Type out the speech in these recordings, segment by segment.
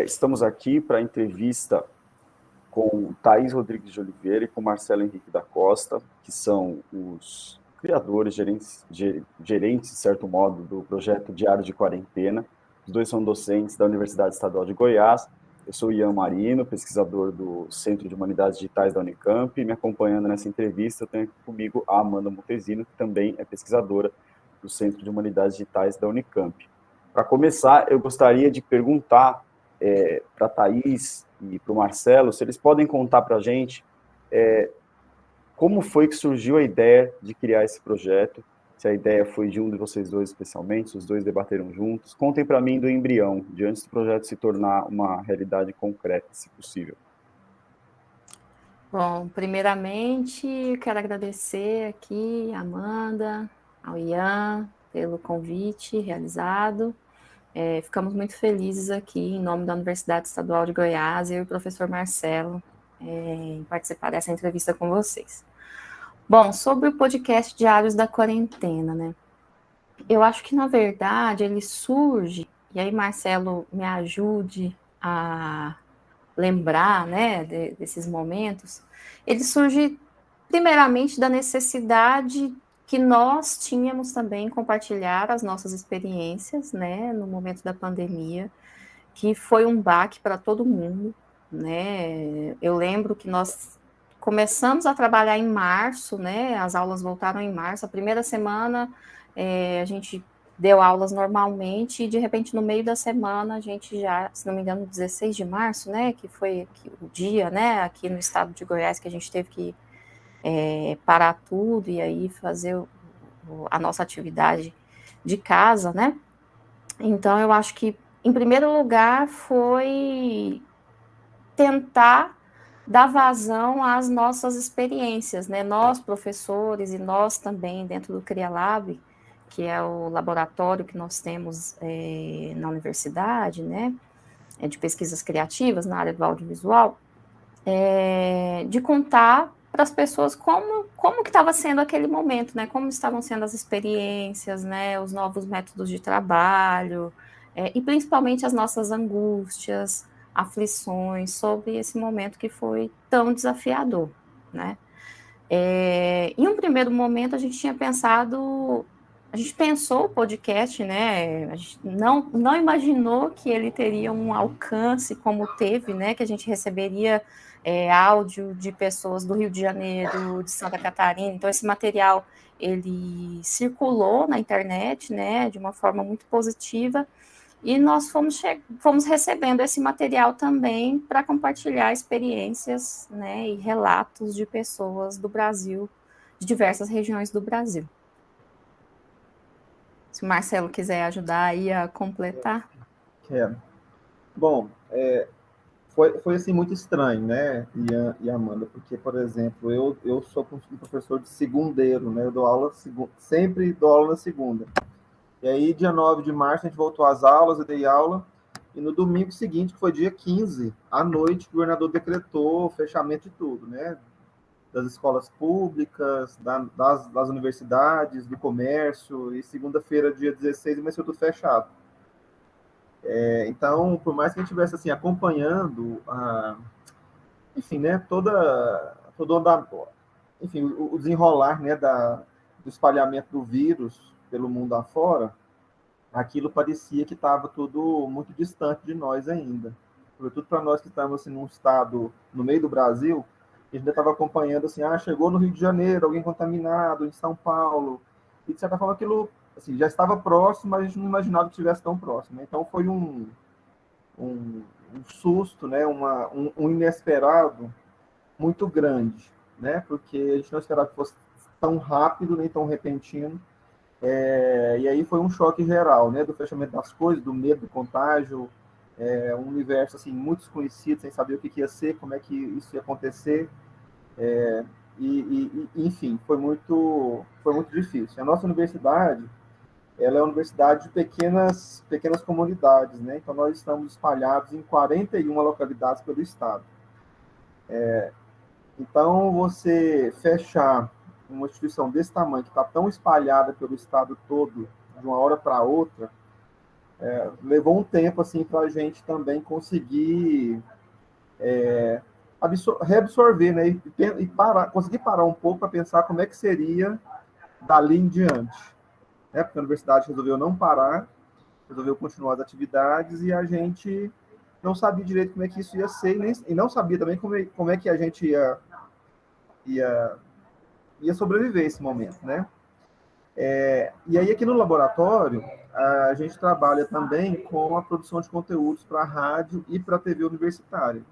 é, estamos aqui para a entrevista com Thaís Rodrigues de Oliveira e com Marcelo Henrique da Costa, que são os criadores, gerentes, gerentes, de certo modo, do projeto Diário de Quarentena. Os dois são docentes da Universidade Estadual de Goiás. Eu sou Ian Marino, pesquisador do Centro de Humanidades Digitais da Unicamp, e me acompanhando nessa entrevista eu tenho aqui comigo a Amanda Montesino, que também é pesquisadora do Centro de Humanidades Digitais da Unicamp. Para começar, eu gostaria de perguntar é, para a Thaís e para o Marcelo se eles podem contar para a gente é, como foi que surgiu a ideia de criar esse projeto, se a ideia foi de um de vocês dois especialmente, se os dois debateram juntos. Contem para mim do embrião, de antes do projeto se tornar uma realidade concreta, se possível. Bom, primeiramente, quero agradecer aqui a Amanda, ao Ian, pelo convite realizado. É, ficamos muito felizes aqui, em nome da Universidade Estadual de Goiás, eu e o professor Marcelo, é, em participar dessa entrevista com vocês. Bom, sobre o podcast Diários da Quarentena, né? Eu acho que, na verdade, ele surge, e aí, Marcelo, me ajude a lembrar, né, de, desses momentos, ele surge, primeiramente, da necessidade que nós tínhamos também compartilhar as nossas experiências, né, no momento da pandemia, que foi um baque para todo mundo, né? Eu lembro que nós começamos a trabalhar em março, né? As aulas voltaram em março. A primeira semana é, a gente deu aulas normalmente e de repente no meio da semana a gente já, se não me engano, 16 de março, né? Que foi o dia, né? Aqui no estado de Goiás que a gente teve que é, parar tudo e aí fazer o, a nossa atividade de casa, né? Então, eu acho que, em primeiro lugar, foi tentar dar vazão às nossas experiências, né? Nós, professores, e nós também, dentro do CriaLab, que é o laboratório que nós temos é, na universidade, né? É de pesquisas criativas na área do audiovisual, é, de contar para as pessoas como, como que estava sendo aquele momento, né? Como estavam sendo as experiências, né? Os novos métodos de trabalho, é, e principalmente as nossas angústias, aflições sobre esse momento que foi tão desafiador, né? É, em um primeiro momento a gente tinha pensado, a gente pensou o podcast, né? A gente não, não imaginou que ele teria um alcance como teve, né? Que a gente receberia é, áudio de pessoas do Rio de Janeiro, de Santa Catarina. Então, esse material ele circulou na internet, né, de uma forma muito positiva, e nós fomos, fomos recebendo esse material também para compartilhar experiências, né, e relatos de pessoas do Brasil, de diversas regiões do Brasil. Se o Marcelo quiser ajudar aí a completar. Quero. Bom, é, foi, foi assim muito estranho, né, Ian e Amanda, porque, por exemplo, eu, eu sou um professor de segundeiro, né, eu dou aula, sempre dou aula na segunda. E aí, dia 9 de março, a gente voltou às aulas, eu dei aula, e no domingo seguinte, que foi dia 15, à noite, o governador decretou o fechamento de tudo, né, das escolas públicas, da, das, das universidades, do comércio, e segunda-feira, dia 16, começou tudo fechado. É, então, por mais que a gente estivesse assim, acompanhando, a, enfim, né, toda, todo da, enfim, o, desenrolar né, da, do espalhamento do vírus pelo mundo afora, aquilo parecia que estava tudo muito distante de nós ainda. Sobretudo para nós que estamos assim, num estado no meio do Brasil, a gente estava acompanhando assim, ah, chegou no Rio de Janeiro, alguém contaminado, em São Paulo, e de certa forma aquilo assim, já estava próximo, mas a gente não imaginava que estivesse tão próximo. Né? Então foi um, um, um susto, né? Uma, um, um, inesperado muito grande, né? porque a gente não esperava que fosse tão rápido nem tão repentino. É, e aí foi um choque geral, né? Do fechamento das coisas, do medo do contágio, é, um universo assim muito desconhecido, sem saber o que, que ia ser, como é que isso ia acontecer. É, e, e, enfim, foi muito, foi muito difícil. A nossa universidade, ela é uma universidade de pequenas, pequenas comunidades, né? Então, nós estamos espalhados em 41 localidades pelo estado. É, então, você fechar uma instituição desse tamanho, que está tão espalhada pelo estado todo, de uma hora para outra, é, levou um tempo assim para a gente também conseguir é, reabsorver, né? E, e parar, conseguir parar um pouco para pensar como é que seria dali em diante. Né? Porque a universidade resolveu não parar, resolveu continuar as atividades e a gente não sabia direito como é que isso ia ser e, nem, e não sabia também como é, como é que a gente ia, ia, ia sobreviver esse momento, né? É, e aí aqui no laboratório a gente trabalha também com a produção de conteúdos para rádio e para TV universitária.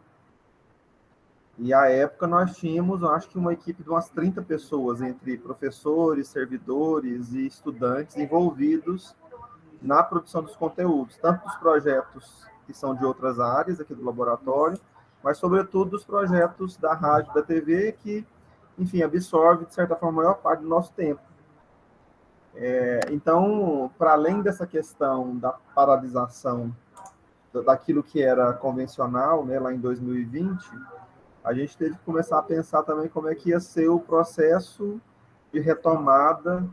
E à época nós tínhamos, acho que uma equipe de umas 30 pessoas, entre professores, servidores e estudantes envolvidos na produção dos conteúdos, tanto dos projetos que são de outras áreas aqui do laboratório, mas sobretudo dos projetos da rádio, da TV, que, enfim, absorve, de certa forma, a maior parte do nosso tempo. É, então, para além dessa questão da paralisação daquilo que era convencional, né, lá em 2020, a gente teve que começar a pensar também como é que ia ser o processo de retomada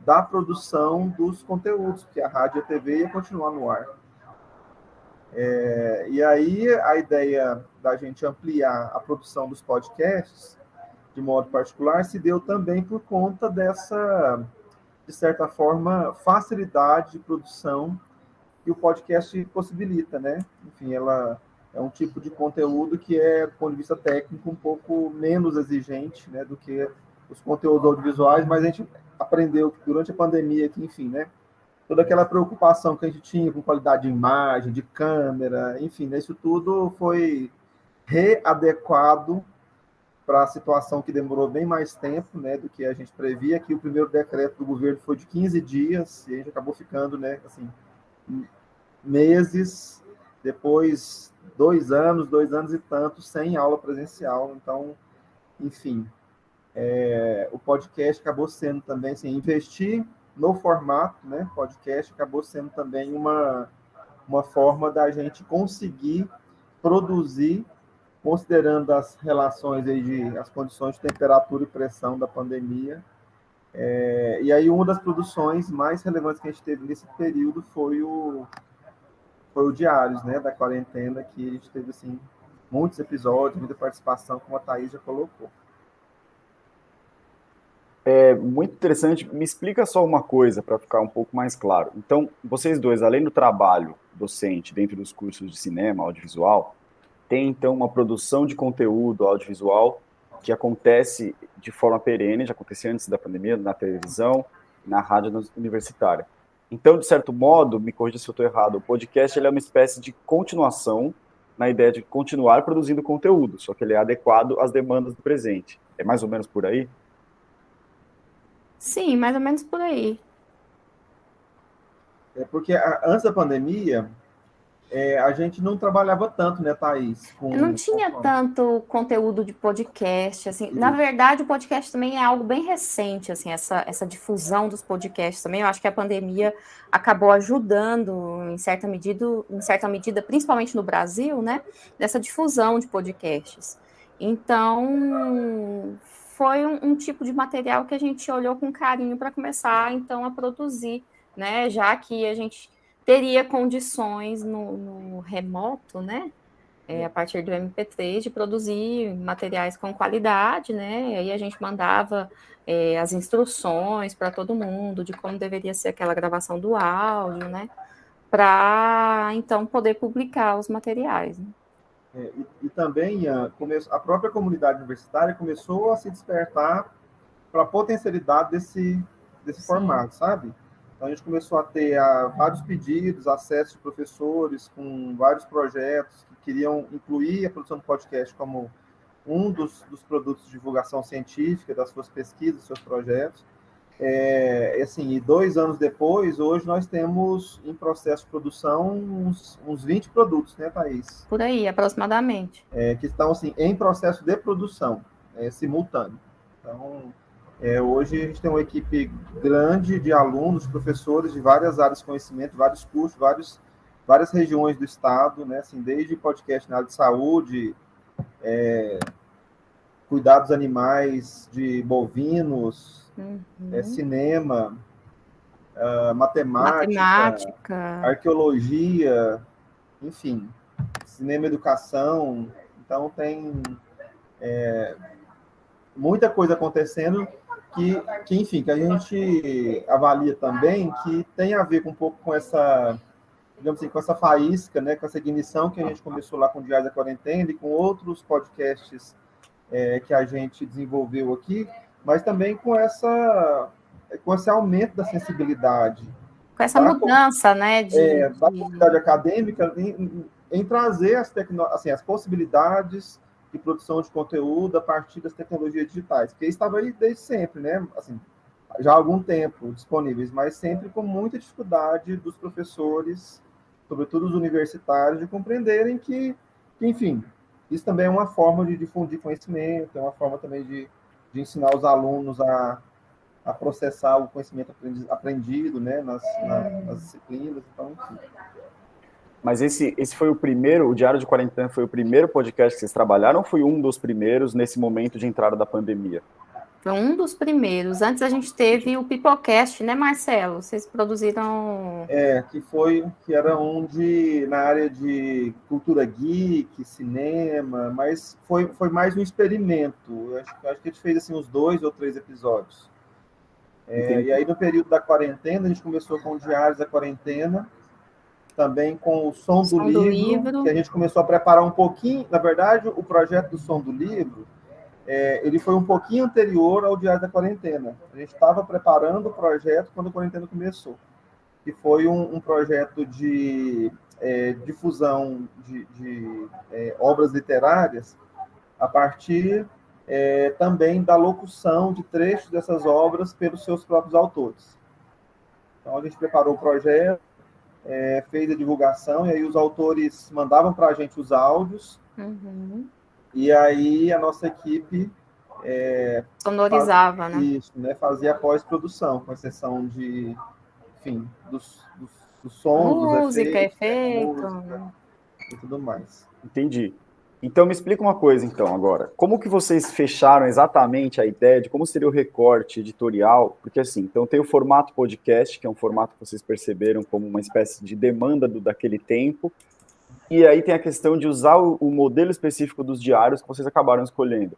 da produção dos conteúdos, porque a rádio e a TV ia continuar no ar. É, e aí a ideia da gente ampliar a produção dos podcasts, de modo particular, se deu também por conta dessa, de certa forma, facilidade de produção que o podcast possibilita, né? Enfim, ela é um tipo de conteúdo que é, do ponto de vista técnico, um pouco menos exigente né, do que os conteúdos audiovisuais, mas a gente aprendeu durante a pandemia que, enfim, né, toda aquela preocupação que a gente tinha com qualidade de imagem, de câmera, enfim, né, isso tudo foi readequado para a situação que demorou bem mais tempo né, do que a gente previa, que o primeiro decreto do governo foi de 15 dias, e a gente acabou ficando né, assim, meses, depois dois anos, dois anos e tanto sem aula presencial. Então, enfim, é, o podcast acabou sendo também, assim, investir no formato, né? Podcast acabou sendo também uma, uma forma da gente conseguir produzir, considerando as relações aí de as condições de temperatura e pressão da pandemia. É, e aí uma das produções mais relevantes que a gente teve nesse período foi o foi o Diários, né, da quarentena, que a gente teve, assim, muitos episódios, muita participação, como a Thaís já colocou. É muito interessante. Me explica só uma coisa para ficar um pouco mais claro. Então, vocês dois, além do trabalho docente dentro dos cursos de cinema, audiovisual, tem então uma produção de conteúdo audiovisual que acontece de forma perene, já acontecia antes da pandemia, na televisão, na rádio universitária. Então, de certo modo, me corrija se eu estou errado, o podcast ele é uma espécie de continuação na ideia de continuar produzindo conteúdo, só que ele é adequado às demandas do presente. É mais ou menos por aí? Sim, mais ou menos por aí. É porque antes da pandemia, é, a gente não trabalhava tanto, né, Thaís? Com, não tinha com... tanto conteúdo de podcast, assim. Na verdade, o podcast também é algo bem recente, assim, essa, essa difusão dos podcasts também. Eu acho que a pandemia acabou ajudando, em certa medida, em certa medida, principalmente no Brasil, né, dessa difusão de podcasts. Então, foi um, um tipo de material que a gente olhou com carinho para começar, então, a produzir, né, já que a gente teria condições no, no remoto, né? É, a partir do MP3, de produzir materiais com qualidade, né? E aí a gente mandava é, as instruções para todo mundo de como deveria ser aquela gravação do áudio, né? Para então poder publicar os materiais. Né? É, e, e, também a, a própria comunidade universitária começou a se despertar para a potencialidade desse, desse formato, sabe? Então, a gente começou a ter a, vários pedidos, acesso de professores com vários projetos que queriam incluir a produção do podcast como um dos, dos produtos de divulgação científica das suas pesquisas, dos seus projetos. É, assim, e dois anos depois, hoje nós temos em processo de produção uns, uns 20 produtos, né, Thaís? Por aí, aproximadamente. É, que estão assim, em processo de produção, é, simultâneo. Então, é, hoje a gente tem uma equipe grande de alunos, professores de várias áreas de conhecimento, vários cursos, vários, várias regiões do estado, né? Assim, desde podcast na área de saúde, é, cuidados animais de bovinos, uhum. é, cinema, uh, matemática, matemática, arqueologia, enfim, cinema educação. Então tem é, muita coisa acontecendo que, que, enfim, que a gente avalia também que tem a ver com um pouco com essa, digamos assim, com essa faísca, né, com essa ignição que a gente começou lá com o Diário da Quarentena e com outros podcasts é, que a gente desenvolveu aqui, mas também com essa com esse aumento da sensibilidade. Com essa mudança, né? De, é, da comunidade acadêmica em, em trazer as, tecno, assim, as possibilidades de produção de conteúdo a partir das tecnologias digitais, que estava aí desde sempre, né? Assim, já há algum tempo disponíveis, mas sempre com muita dificuldade dos professores, sobretudo os universitários, de compreenderem que, que enfim, isso também é uma forma de difundir conhecimento, é uma forma também de, de ensinar os alunos a, a processar o conhecimento aprendido, né, nas, na, nas disciplinas, então, enfim. Mas esse, esse foi o primeiro, o Diário de Quarentena foi o primeiro podcast que vocês trabalharam ou foi um dos primeiros nesse momento de entrada da pandemia? Foi um dos primeiros. Antes a gente teve o Pipocast, né, Marcelo? Vocês produziram. É, que foi, que era um de, na área de cultura geek, cinema, mas foi, foi mais um experimento. Eu acho, acho que a gente fez assim, uns dois ou três episódios. É, e aí, no período da quarentena, a gente começou com o Diários da Quarentena, também com o Som, do, som livro, do, livro, que a gente começou a preparar um pouquinho. Na verdade, o projeto do Som do Livro, é, ele foi um pouquinho anterior ao Diário da Quarentena. A gente estava preparando o projeto quando a quarentena começou, que foi um, um projeto de é, difusão de, de é, obras literárias a partir é, também da locução de trechos dessas obras pelos seus próprios autores. Então, a gente preparou o projeto, é, fez a divulgação, e aí os autores mandavam para a gente os áudios, uhum. e aí a nossa equipe... É, Sonorizava, fazia, né? Isso, né? Fazia a pós-produção, com exceção de, enfim, dos, dos, dos sons, música, dos efeitos, efeito. música, e tudo mais. Entendi. Então me explica uma coisa então agora. Como que vocês fecharam exatamente a ideia de como seria o recorte editorial? Porque assim, então tem o formato podcast, que é um formato que vocês perceberam como uma espécie de demanda do, daquele tempo. E aí tem a questão de usar o, o modelo específico dos diários que vocês acabaram escolhendo.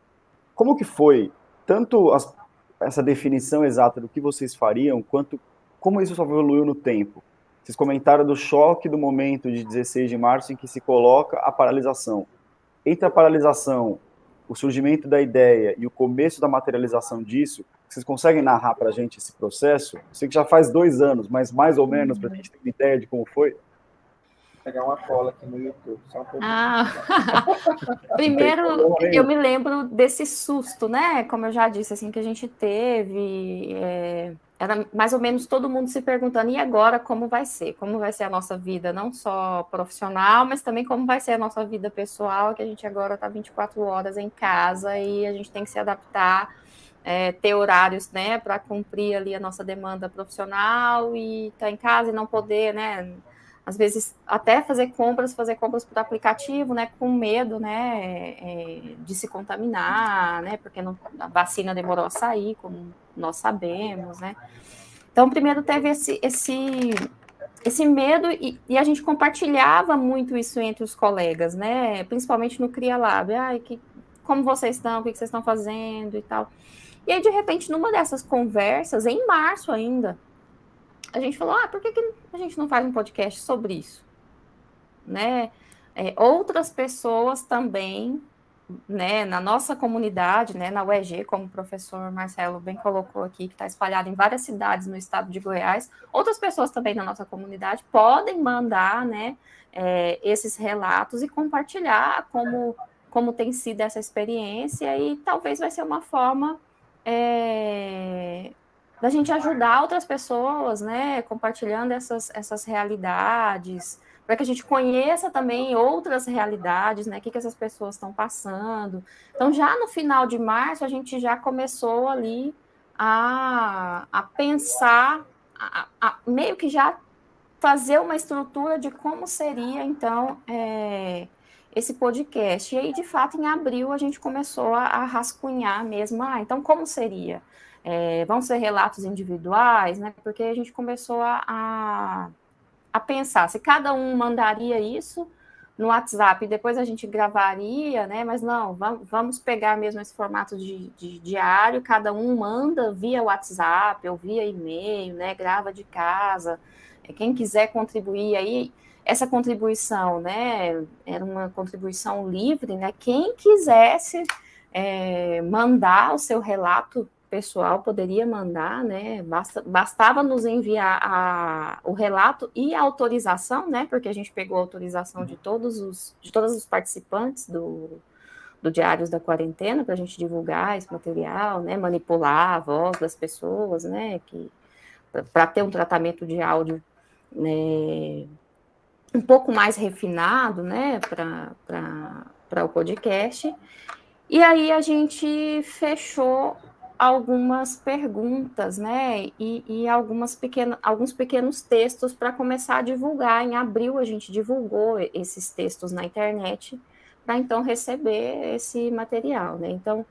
Como que foi tanto as, essa definição exata do que vocês fariam, quanto como isso evoluiu no tempo? Vocês comentaram do choque do momento de 16 de março em que se coloca a paralisação entre a paralisação, o surgimento da ideia e o começo da materialização disso, vocês conseguem narrar para a gente esse processo? Eu sei que já faz dois anos, mas mais ou menos para a gente ter uma ideia de como foi. Pegar uma cola aqui no YouTube, só um Ah. Primeiro, eu me lembro desse susto, né? Como eu já disse, assim, que a gente teve. É era mais ou menos todo mundo se perguntando, e agora como vai ser? Como vai ser a nossa vida, não só profissional, mas também como vai ser a nossa vida pessoal, que a gente agora está 24 horas em casa e a gente tem que se adaptar, é, ter horários, né, para cumprir ali a nossa demanda profissional e estar tá em casa e não poder, né, às vezes até fazer compras, fazer compras por aplicativo, né, com medo, né, é, de se contaminar, né, porque não, a vacina demorou a sair, como nós sabemos, né. Então, primeiro teve esse, esse, esse medo e, e, a gente compartilhava muito isso entre os colegas, né, principalmente no Cria Lab, ai, que, como vocês estão, o que vocês estão fazendo e tal. E aí, de repente, numa dessas conversas, em março ainda, a gente falou, ah, por que, que a gente não faz um podcast sobre isso? Né? É, outras pessoas também, né, na nossa comunidade, né, na UEG, como o professor Marcelo bem colocou aqui, que está espalhado em várias cidades no estado de Goiás, outras pessoas também na nossa comunidade podem mandar, né, é, esses relatos e compartilhar como, como tem sido essa experiência e talvez vai ser uma forma é, da gente ajudar outras pessoas, né, compartilhando essas, essas realidades, para que a gente conheça também outras realidades, né, o que, que essas pessoas estão passando. Então, já no final de março, a gente já começou ali a, a pensar, a, a meio que já fazer uma estrutura de como seria, então, é, esse podcast. E aí, de fato, em abril, a gente começou a, a rascunhar mesmo, ah, então como seria? É, vão ser relatos individuais, né? Porque a gente começou a, a, a pensar se cada um mandaria isso no WhatsApp, depois a gente gravaria, né? Mas não, vamos pegar mesmo esse formato de, de, diário, cada um manda via WhatsApp ou via e-mail, né? Grava de casa. É, quem quiser contribuir aí, essa contribuição, né? Era uma contribuição livre, né? Quem quisesse é, mandar o seu relato pessoal poderia mandar, né? Basta, bastava nos enviar a, o relato e a autorização, né? Porque a gente pegou a autorização de todos os de todos os participantes do, do Diários da Quarentena para a gente divulgar esse material, né? Manipular a voz das pessoas, né? Que para ter um tratamento de áudio né, um pouco mais refinado, né? Para o podcast. E aí a gente fechou algumas perguntas, né? E, e algumas pequenas, alguns pequenos textos para começar a divulgar. Em abril a gente divulgou esses textos na internet para então receber esse material, né? Então,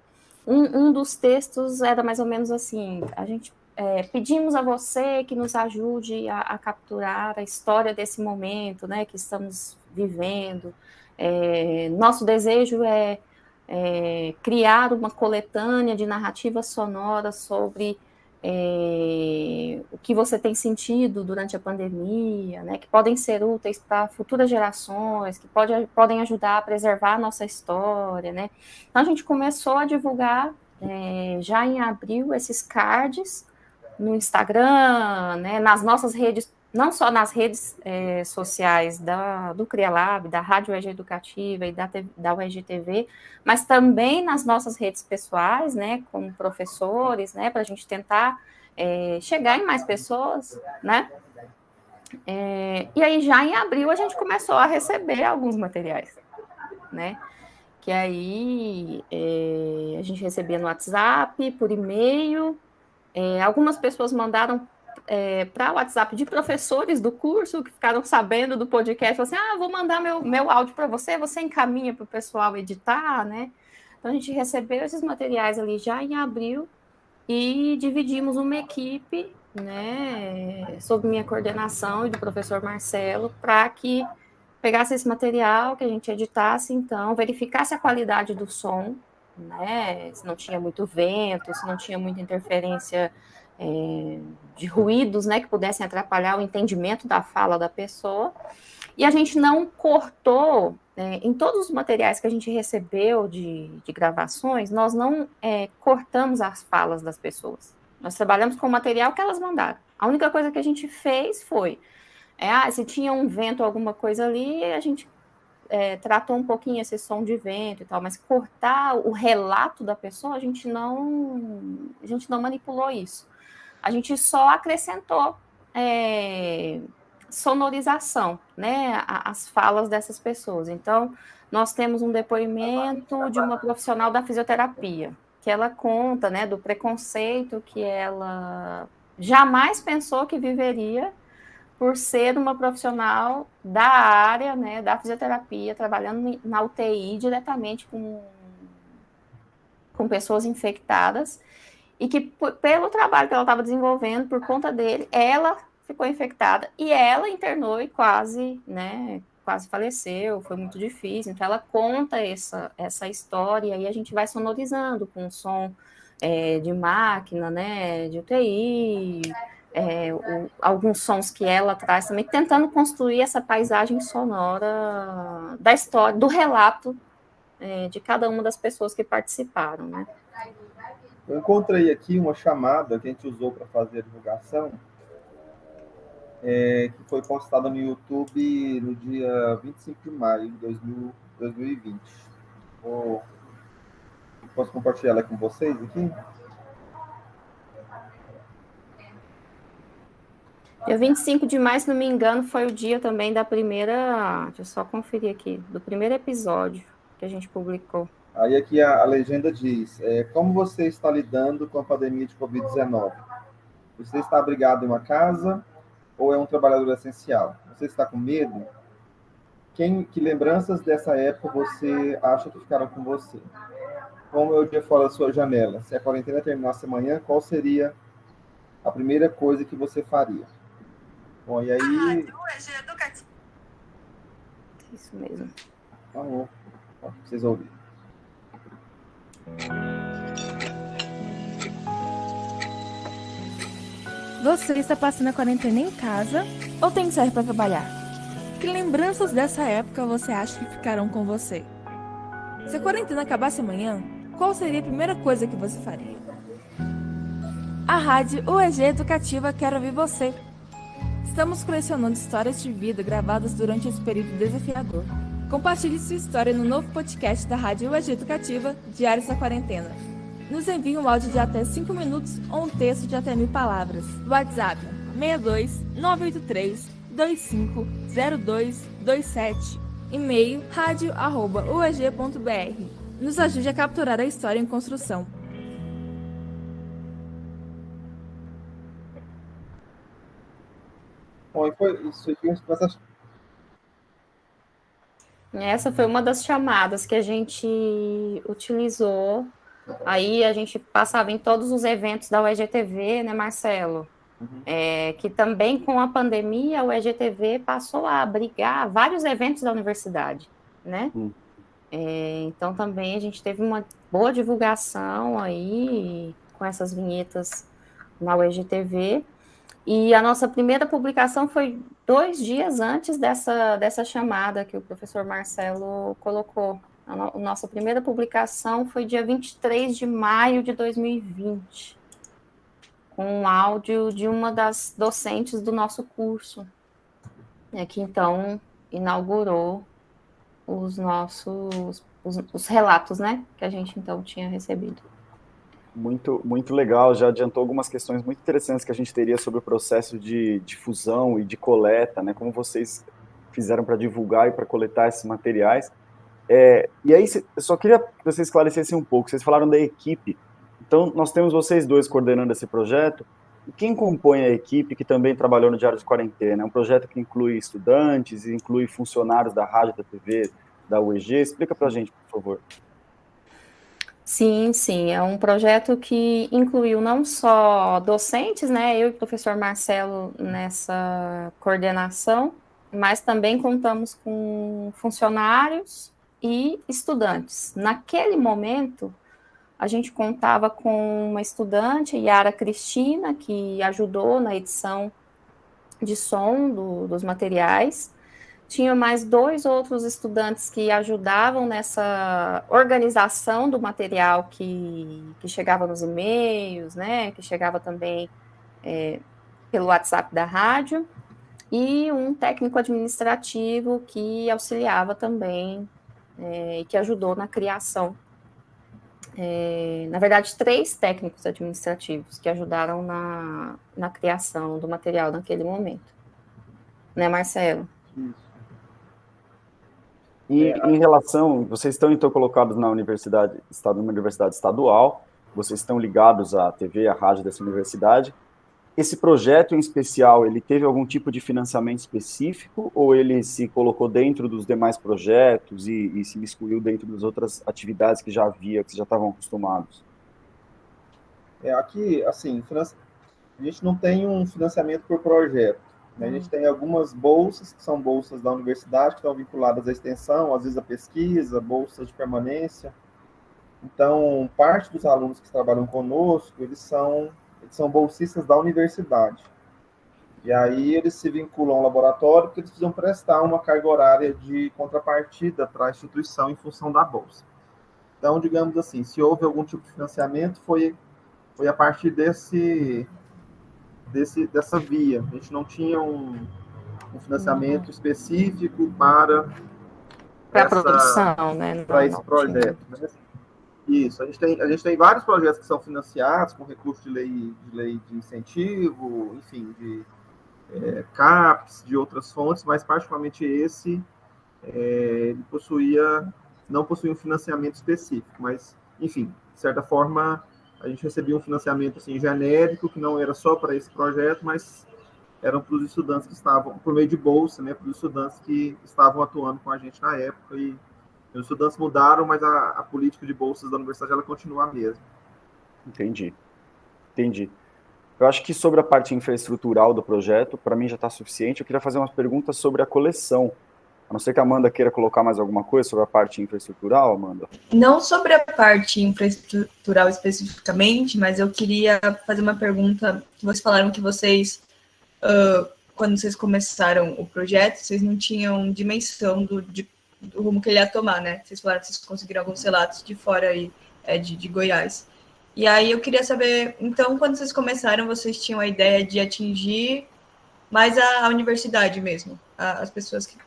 um, um, dos textos era mais ou menos assim: a gente é, pedimos a você que nos ajude a, a, capturar a história desse momento, né? Que estamos vivendo. É, nosso desejo é é, criar uma coletânea de narrativas sonoras sobre é, o que você tem sentido durante a pandemia, né, que podem ser úteis para futuras gerações, que pode, podem ajudar a preservar a nossa história, né. Então a gente começou a divulgar é, já em abril esses cards no Instagram, né, nas nossas redes não só nas redes é, sociais da, do CriaLab, da Rádio UEG Educativa e da, da UEG TV, mas também nas nossas redes pessoais, né, como professores, né, para a gente tentar é, chegar em mais pessoas, né, é, e aí já em abril a gente começou a receber alguns materiais, né, que aí a gente recebia no WhatsApp, por e-mail, algumas pessoas mandaram é, para o WhatsApp de professores do curso que ficaram sabendo do podcast, assim, ah, vou mandar meu, meu áudio para você, você encaminha para o pessoal editar, né? Então a gente recebeu esses materiais ali já em abril e dividimos uma equipe, né, sob minha coordenação e do professor Marcelo, para que pegasse esse material, que a gente editasse, então, verificasse a qualidade do som, né, se não tinha muito vento, se não tinha muita interferência é, de ruídos, né, que pudessem atrapalhar o entendimento da fala da pessoa. E a gente não cortou, é, em todos os materiais que a gente recebeu de, de gravações, nós não é, cortamos as falas das pessoas. Nós trabalhamos com o material que elas mandaram. A única coisa que a gente fez foi, é, ah, se tinha um vento, alguma coisa ali, a gente é, tratou um pouquinho esse som de vento e tal, mas cortar o relato da pessoa, a gente não, a gente não manipulou isso. A gente só acrescentou é, sonorização, né, as falas dessas pessoas. Então, nós temos um depoimento de uma profissional da fisioterapia, que ela conta, né, do preconceito que ela jamais pensou que viveria por ser uma profissional da área, né, da fisioterapia, trabalhando na UTI diretamente com, com pessoas infectadas, e que pelo trabalho que ela estava desenvolvendo, por conta dele, ela ficou infectada e ela internou e quase, né, quase faleceu, foi muito difícil. Então ela conta essa, essa história e a gente vai sonorizando com som é, de máquina, né, de UTI, é, o, alguns sons que ela traz também, tentando construir essa paisagem sonora da história, do relato é, de cada uma das pessoas que participaram, né. Eu encontrei aqui uma chamada que a gente usou para fazer a divulgação, é, que foi postada no YouTube no dia 25 de maio de 2020. Vou, posso compartilhar ela com vocês aqui? Dia 25 de maio, se não me engano, foi o dia também da primeira. Deixa eu só conferir aqui, do primeiro episódio que a gente publicou. Aí aqui a, a legenda diz: é, Como você está lidando com a pandemia de Covid-19? Você está abrigado em uma casa ou é um trabalhador essencial? Você está com medo? Quem, que lembranças dessa época você acha que ficaram com você? como é o dia fora da sua janela, se a quarentena terminasse amanhã, qual seria a primeira coisa que você faria? Bom, e aí. Ah, educativo. Isso mesmo. Tá bom. Vocês ouvirem. Você está passando a quarentena em casa ou tem que sair para trabalhar? Que lembranças dessa época você acha que ficarão com você? Se a quarentena acabasse amanhã, qual seria a primeira coisa que você faria? A Rádio UEG Educativa quer ouvir você. Estamos colecionando histórias de vida gravadas durante esse período desafiador. Compartilhe sua história no novo podcast da Rádio UEG Educativa, Diários da Quarentena. Nos envie um áudio de até 5 minutos ou um texto de até mil palavras. WhatsApp 62 983 250227. E-mail radio@ueg.br. Nos ajude a capturar a história em construção. Bom, e foi isso aqui, essas... Essa foi uma das chamadas que a gente utilizou. Aí a gente passava em todos os eventos da UEGTV, né, Marcelo? Uhum. É, que também com a pandemia o EGTV passou a abrigar vários eventos da universidade, né? Uhum. É, então também a gente teve uma boa divulgação aí com essas vinhetas na UEGTV. E a nossa primeira publicação foi dois dias antes dessa, dessa chamada que o professor Marcelo colocou. A, no, nossa primeira publicação foi dia 23 de maio de 2020, com um áudio de uma das docentes do nosso curso, né, que então inaugurou os nossos os, os relatos, né, que a gente então tinha recebido. Muito, muito legal, já adiantou algumas questões muito interessantes que a gente teria sobre o processo de difusão e de coleta, né? Como vocês fizeram para divulgar e para coletar esses materiais. É, e aí, eu só queria que vocês esclarecessem um pouco. Vocês falaram da equipe. Então, nós temos vocês dois coordenando esse projeto. Quem compõe a equipe que também trabalhou no Diário de Quarentena? É um projeto que inclui estudantes, inclui funcionários da rádio, da TV, da UEG. Explica para a gente, por favor. Sim, sim, é um projeto que incluiu não só docentes, né, eu e o professor Marcelo nessa coordenação, mas também contamos com funcionários e estudantes. Naquele momento, a gente contava com uma estudante, Yara Cristina, que ajudou na edição de som do, dos materiais, tinha mais dois outros estudantes que ajudavam nessa organização do material que, que chegava nos e-mails, né, que chegava também é, pelo WhatsApp da rádio, e um técnico administrativo que auxiliava também é, e que ajudou na criação. É, na verdade, três técnicos administrativos que ajudaram na, na criação do material naquele momento. Né, Marcelo? Isso. E em relação, vocês estão então colocados na universidade, numa universidade estadual, vocês estão ligados à TV, à rádio dessa universidade. Esse projeto em especial, ele teve algum tipo de financiamento específico ou ele se colocou dentro dos demais projetos e, e se excluiu dentro das outras atividades que já havia, que já estavam acostumados? É, aqui, assim, a gente não tem um financiamento por projeto. A gente tem algumas bolsas, que são bolsas da universidade, que estão vinculadas à extensão, às vezes à pesquisa, bolsas de permanência. Então, parte dos alunos que trabalham conosco, eles são, eles são bolsistas da universidade. E aí eles se vinculam ao laboratório porque eles precisam prestar uma carga horária de contrapartida para a instituição em função da bolsa. Então, digamos assim, se houve algum tipo de financiamento, foi, foi a partir desse, desse, dessa via. A gente não tinha um, um financiamento uhum. específico para para a produção, né? Para esse projeto. Né? Isso, a gente, tem, a gente tem vários projetos que são financiados com recurso de lei de, lei de incentivo, enfim, de é, CAPES, de outras fontes, mas particularmente esse, é, possuía, não possuía um financiamento específico, mas, enfim, de certa forma, a gente recebia um financiamento assim, genérico, que não era só para esse projeto, mas eram para os estudantes que estavam, por meio de bolsa, né, para os estudantes que estavam atuando com a gente na época e, Os estudantes mudaram, mas a, a política de bolsas da universidade ela continua a mesma. Entendi. Entendi. Eu acho que sobre a parte infraestrutural do projeto, para mim já está suficiente. Eu queria fazer umas perguntas sobre a coleção. Não ser que a Amanda queira colocar mais alguma coisa sobre a parte infraestrutural, Amanda. Não sobre a parte infraestrutural especificamente, mas eu queria fazer uma pergunta. Vocês falaram que vocês, uh, quando vocês começaram o projeto, vocês não tinham dimensão do, de, do rumo que ele ia tomar, né? Vocês falaram que vocês conseguiram alguns relatos de fora aí, é, de, de Goiás. E aí eu queria saber, então, quando vocês começaram, vocês tinham a ideia de atingir mais a, a universidade mesmo, a, as pessoas que,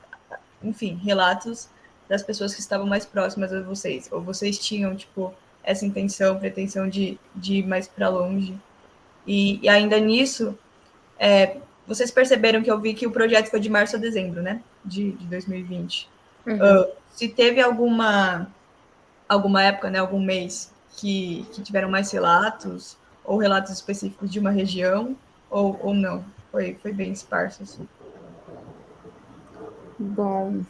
enfim, relatos das pessoas que estavam mais próximas a vocês, ou vocês tinham, tipo, essa intenção, pretensão de, de ir mais para longe. E, e, ainda nisso, é, vocês perceberam que eu vi que o projeto foi de março a dezembro, né, de, de 2020. Uhum. Uh, se teve alguma, alguma época, né, algum mês que, que tiveram mais relatos, ou relatos específicos de uma região, ou, ou não? Foi, foi bem esparso, assim. Bom,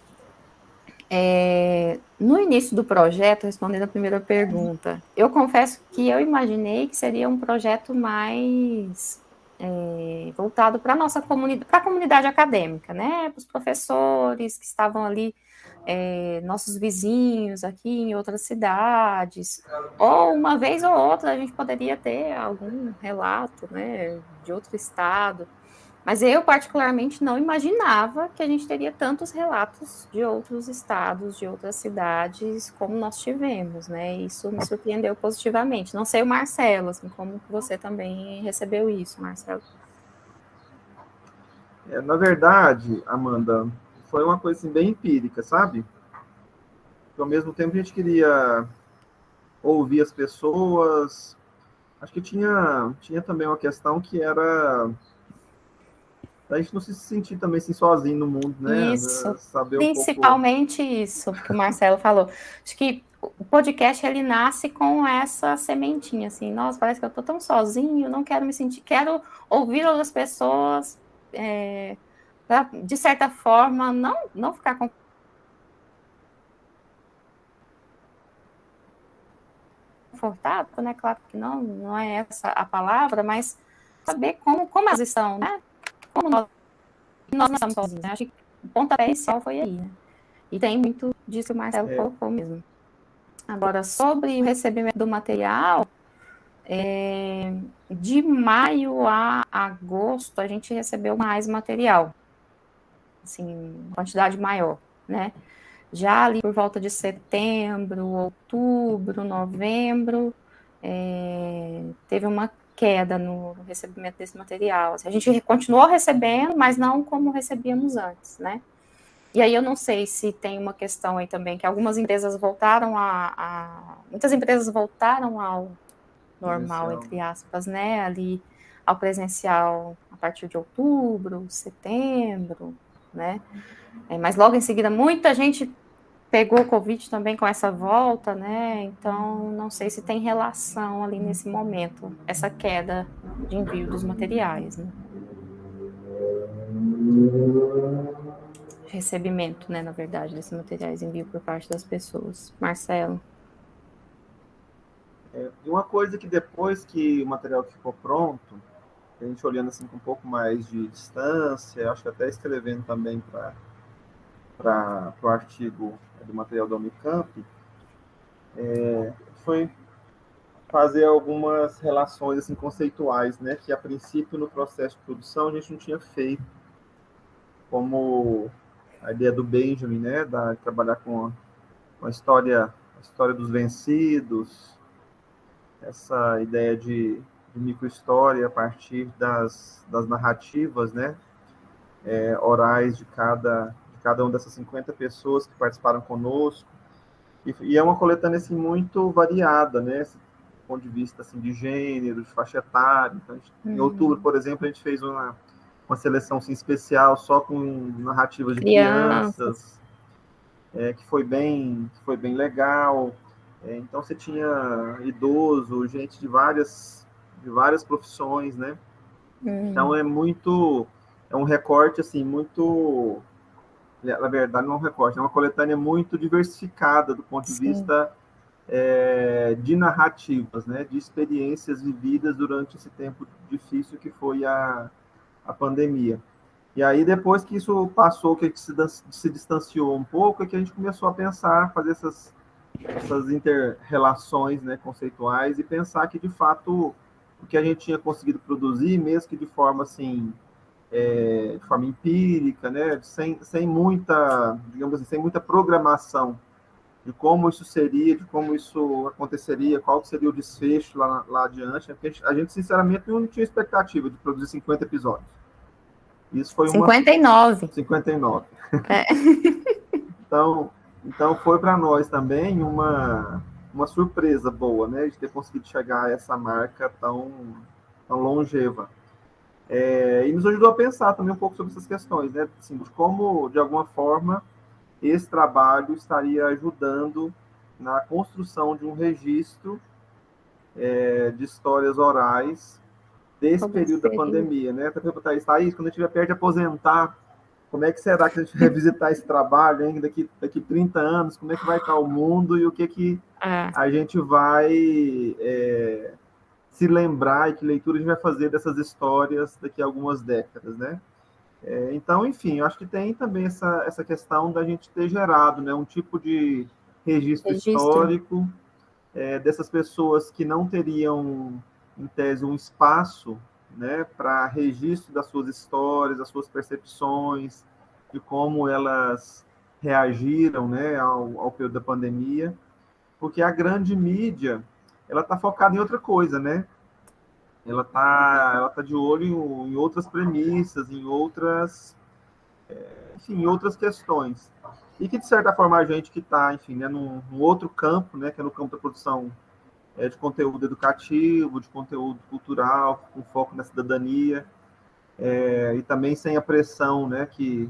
é, no início do projeto, respondendo a primeira pergunta, eu confesso que eu imaginei que seria um projeto mais é, voltado para a nossa comunidade, para a comunidade acadêmica, né? Para os professores que estavam ali é, nossos vizinhos aqui em outras cidades, ou uma vez ou outra a gente poderia ter algum relato né, de outro estado, mas eu particularmente não imaginava que a gente teria tantos relatos de outros estados, de outras cidades, como nós tivemos, né? Isso me surpreendeu positivamente. Não sei o Marcelo, assim, como você também recebeu isso, Marcelo. É, na verdade, Amanda, foi uma coisa assim, bem empírica, sabe? Porque ao mesmo tempo a gente queria ouvir as pessoas. Acho que tinha, tinha também uma questão que era a gente não se sentir também assim, sozinho no mundo, né? Isso. Saber Principalmente um pouco... isso, que o Marcelo falou. Acho que o podcast ele nasce com essa sementinha, assim, nossa, parece que eu tô tão sozinho, não quero me sentir, quero ouvir outras pessoas, é, pra, de certa forma, não, não ficar com confortável, né? Claro que não, não é essa a palavra, mas saber como, como elas estão, né? Como nós, nós não estamos sozinhos, né? Acho que o pontapé inicial foi aí, né? E tem muito disso que o Marcelo é. colocou mesmo. Agora, sobre o recebimento do material, é, de maio a agosto, a gente recebeu mais material assim, quantidade maior, né? Já ali por volta de setembro, outubro, novembro, é, teve uma queda no, no recebimento desse material. Assim, a gente continuou recebendo, mas não como recebíamos antes, né? E aí eu não sei se tem uma questão aí também, que algumas empresas voltaram a, a muitas empresas voltaram ao normal, entre aspas, né? Ali ao presencial a partir de outubro, setembro, né? É, mas logo em seguida, muita gente pegou o Covid também com essa volta, né? Então, não sei se tem relação ali nesse momento, essa queda de envio dos materiais, né? Recebimento, né, na verdade, desses materiais, envio por parte das pessoas. Marcelo. É, uma coisa que depois que o material ficou pronto, a gente olhando assim com um pouco mais de distância, acho que até escrevendo também para o artigo do material da Unicamp, é, foi fazer algumas relações assim conceituais, né, que a princípio no processo de produção a gente não tinha feito, como a ideia do Benjamin, né, da trabalhar com a, história, a história dos vencidos, essa ideia de de microhistória a partir das, das narrativas, né, é, orais de cada, cada uma dessas 50 pessoas que participaram conosco. E, e é uma coletânea, assim, muito variada, né, do ponto de vista, assim, de gênero, de faixa etária. Então, gente, uhum. Em outubro, por exemplo, a gente fez uma, uma seleção assim, especial só com narrativas de crianças, crianças é, que foi bem, que foi bem legal. É, então você tinha idoso, gente de várias de várias profissões, né? Uhum. Então é muito, é um recorte assim muito na verdade, não é um recorte, é uma coletânea muito diversificada do ponto de Sim. vista é, de narrativas, né, de experiências vividas durante esse tempo difícil que foi a, a pandemia. E aí, depois que isso passou, que a gente se, se distanciou um pouco, é que a gente começou a pensar, fazer essas, essas inter-relações né, conceituais e pensar que, de fato, o que a gente tinha conseguido produzir, mesmo que de forma assim, é, de forma empírica, né, sem, sem muita, digamos assim, sem muita programação de como isso seria, de como isso aconteceria, qual seria o desfecho lá, lá adiante, né, a gente, a gente, sinceramente, não tinha expectativa de produzir 50 episódios. Isso foi 59. Uma... 59. É. então, então, foi para nós também uma, uma surpresa boa, né, de ter conseguido chegar a essa marca tão, tão longeva. É, e nos ajudou a pensar também um pouco sobre essas questões, né, assim, de como, de alguma forma, esse trabalho estaria ajudando na construção de um registro é, de histórias orais desse Como período da pandemia, né? Até perguntar isso, Thaís, quando a gente estiver perto de aposentar, como é que será que a gente revisitar esse trabalho hein? daqui, daqui 30 anos? Como é que vai estar o mundo e o que, que é. a gente vai é, se lembrar e que leitura a gente vai fazer dessas histórias daqui a algumas décadas, né? É, então, enfim, eu acho que tem também essa, essa questão da gente ter gerado né, um tipo de registro, registro. histórico é, dessas pessoas que não teriam em tese, um espaço né, para registro das suas histórias, das suas percepções, de como elas reagiram né, ao, ao período da pandemia, porque a grande mídia ela está focada em outra coisa, né? Ela está ela tá de olho em, em, outras premissas, em outras, é, enfim, em outras questões. E que, de certa forma, a gente que está, enfim, né, num, num outro campo, né, que é no campo da produção é, de conteúdo educativo, de conteúdo cultural, com foco na cidadania, é, e também sem a pressão né, que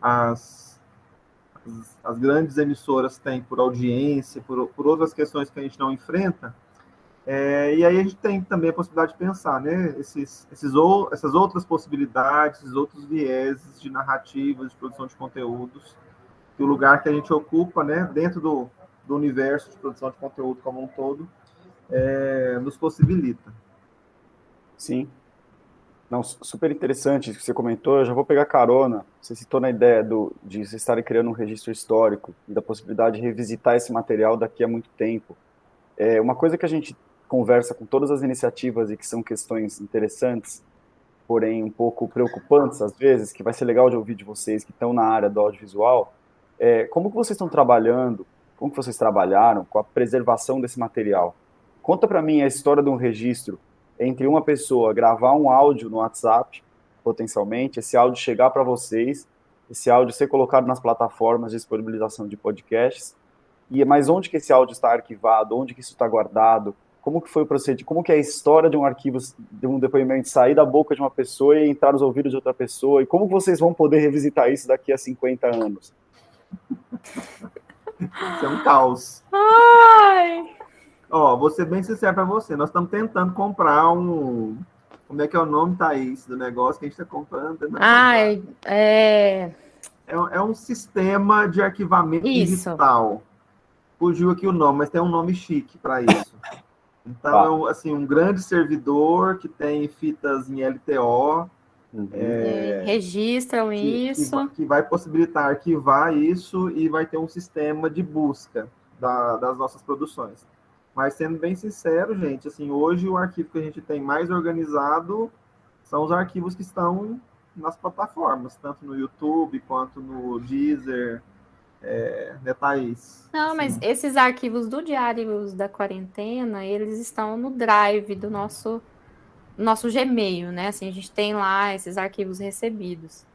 as, as, as, grandes emissoras têm por audiência, por, por outras questões que a gente não enfrenta. É, e aí a gente tem também a possibilidade de pensar, né, esses, esses ou, essas outras possibilidades, esses outros vieses de narrativas, de produção de conteúdos, que o lugar que a gente ocupa, né, dentro do, do universo de produção de conteúdo como um todo, é, nos possibilita. Sim. Não, super interessante isso que você comentou. Eu já vou pegar carona. Você citou na ideia do, de vocês estarem criando um registro histórico e da possibilidade de revisitar esse material daqui a muito tempo. É uma coisa que a gente conversa com todas as iniciativas e que são questões interessantes, porém um pouco preocupantes às vezes, que vai ser legal de ouvir de vocês que estão na área do audiovisual, é como que vocês estão trabalhando, como que vocês trabalharam com a preservação desse material? Conta para mim a história de um registro entre uma pessoa gravar um áudio no WhatsApp, potencialmente, esse áudio chegar para vocês, esse áudio ser colocado nas plataformas de disponibilização de podcasts, e mas onde que esse áudio está arquivado, onde que isso está guardado, como que foi o procedimento, como que é a história de um arquivo, de um depoimento sair da boca de uma pessoa e entrar nos ouvidos de outra pessoa, e como vocês vão poder revisitar isso daqui a 50 anos? Isso é um caos. Ai! Ó, vou ser bem sincero para você. Nós estamos tentando comprar um. Como é que é o nome, Thaís, do negócio que a gente está comprando? Ah, é... é... É um sistema de arquivamento isso. digital. Fugiu aqui o nome, mas tem um nome chique para isso. Então, tá. é um, assim, um grande servidor que tem fitas em LTO. Uhum. É, registram que, isso. Que, que, vai possibilitar arquivar isso e vai ter um sistema de busca da, das nossas produções. Mas sendo bem sincero, gente, assim, hoje o arquivo que a gente tem mais organizado são os arquivos que estão nas plataformas, tanto no YouTube quanto no Deezer, é, Thaís? Não, mas esses arquivos do Diários da Quarentena, eles estão no Drive do nosso, nosso Gmail, né? Assim, a gente tem lá esses arquivos recebidos.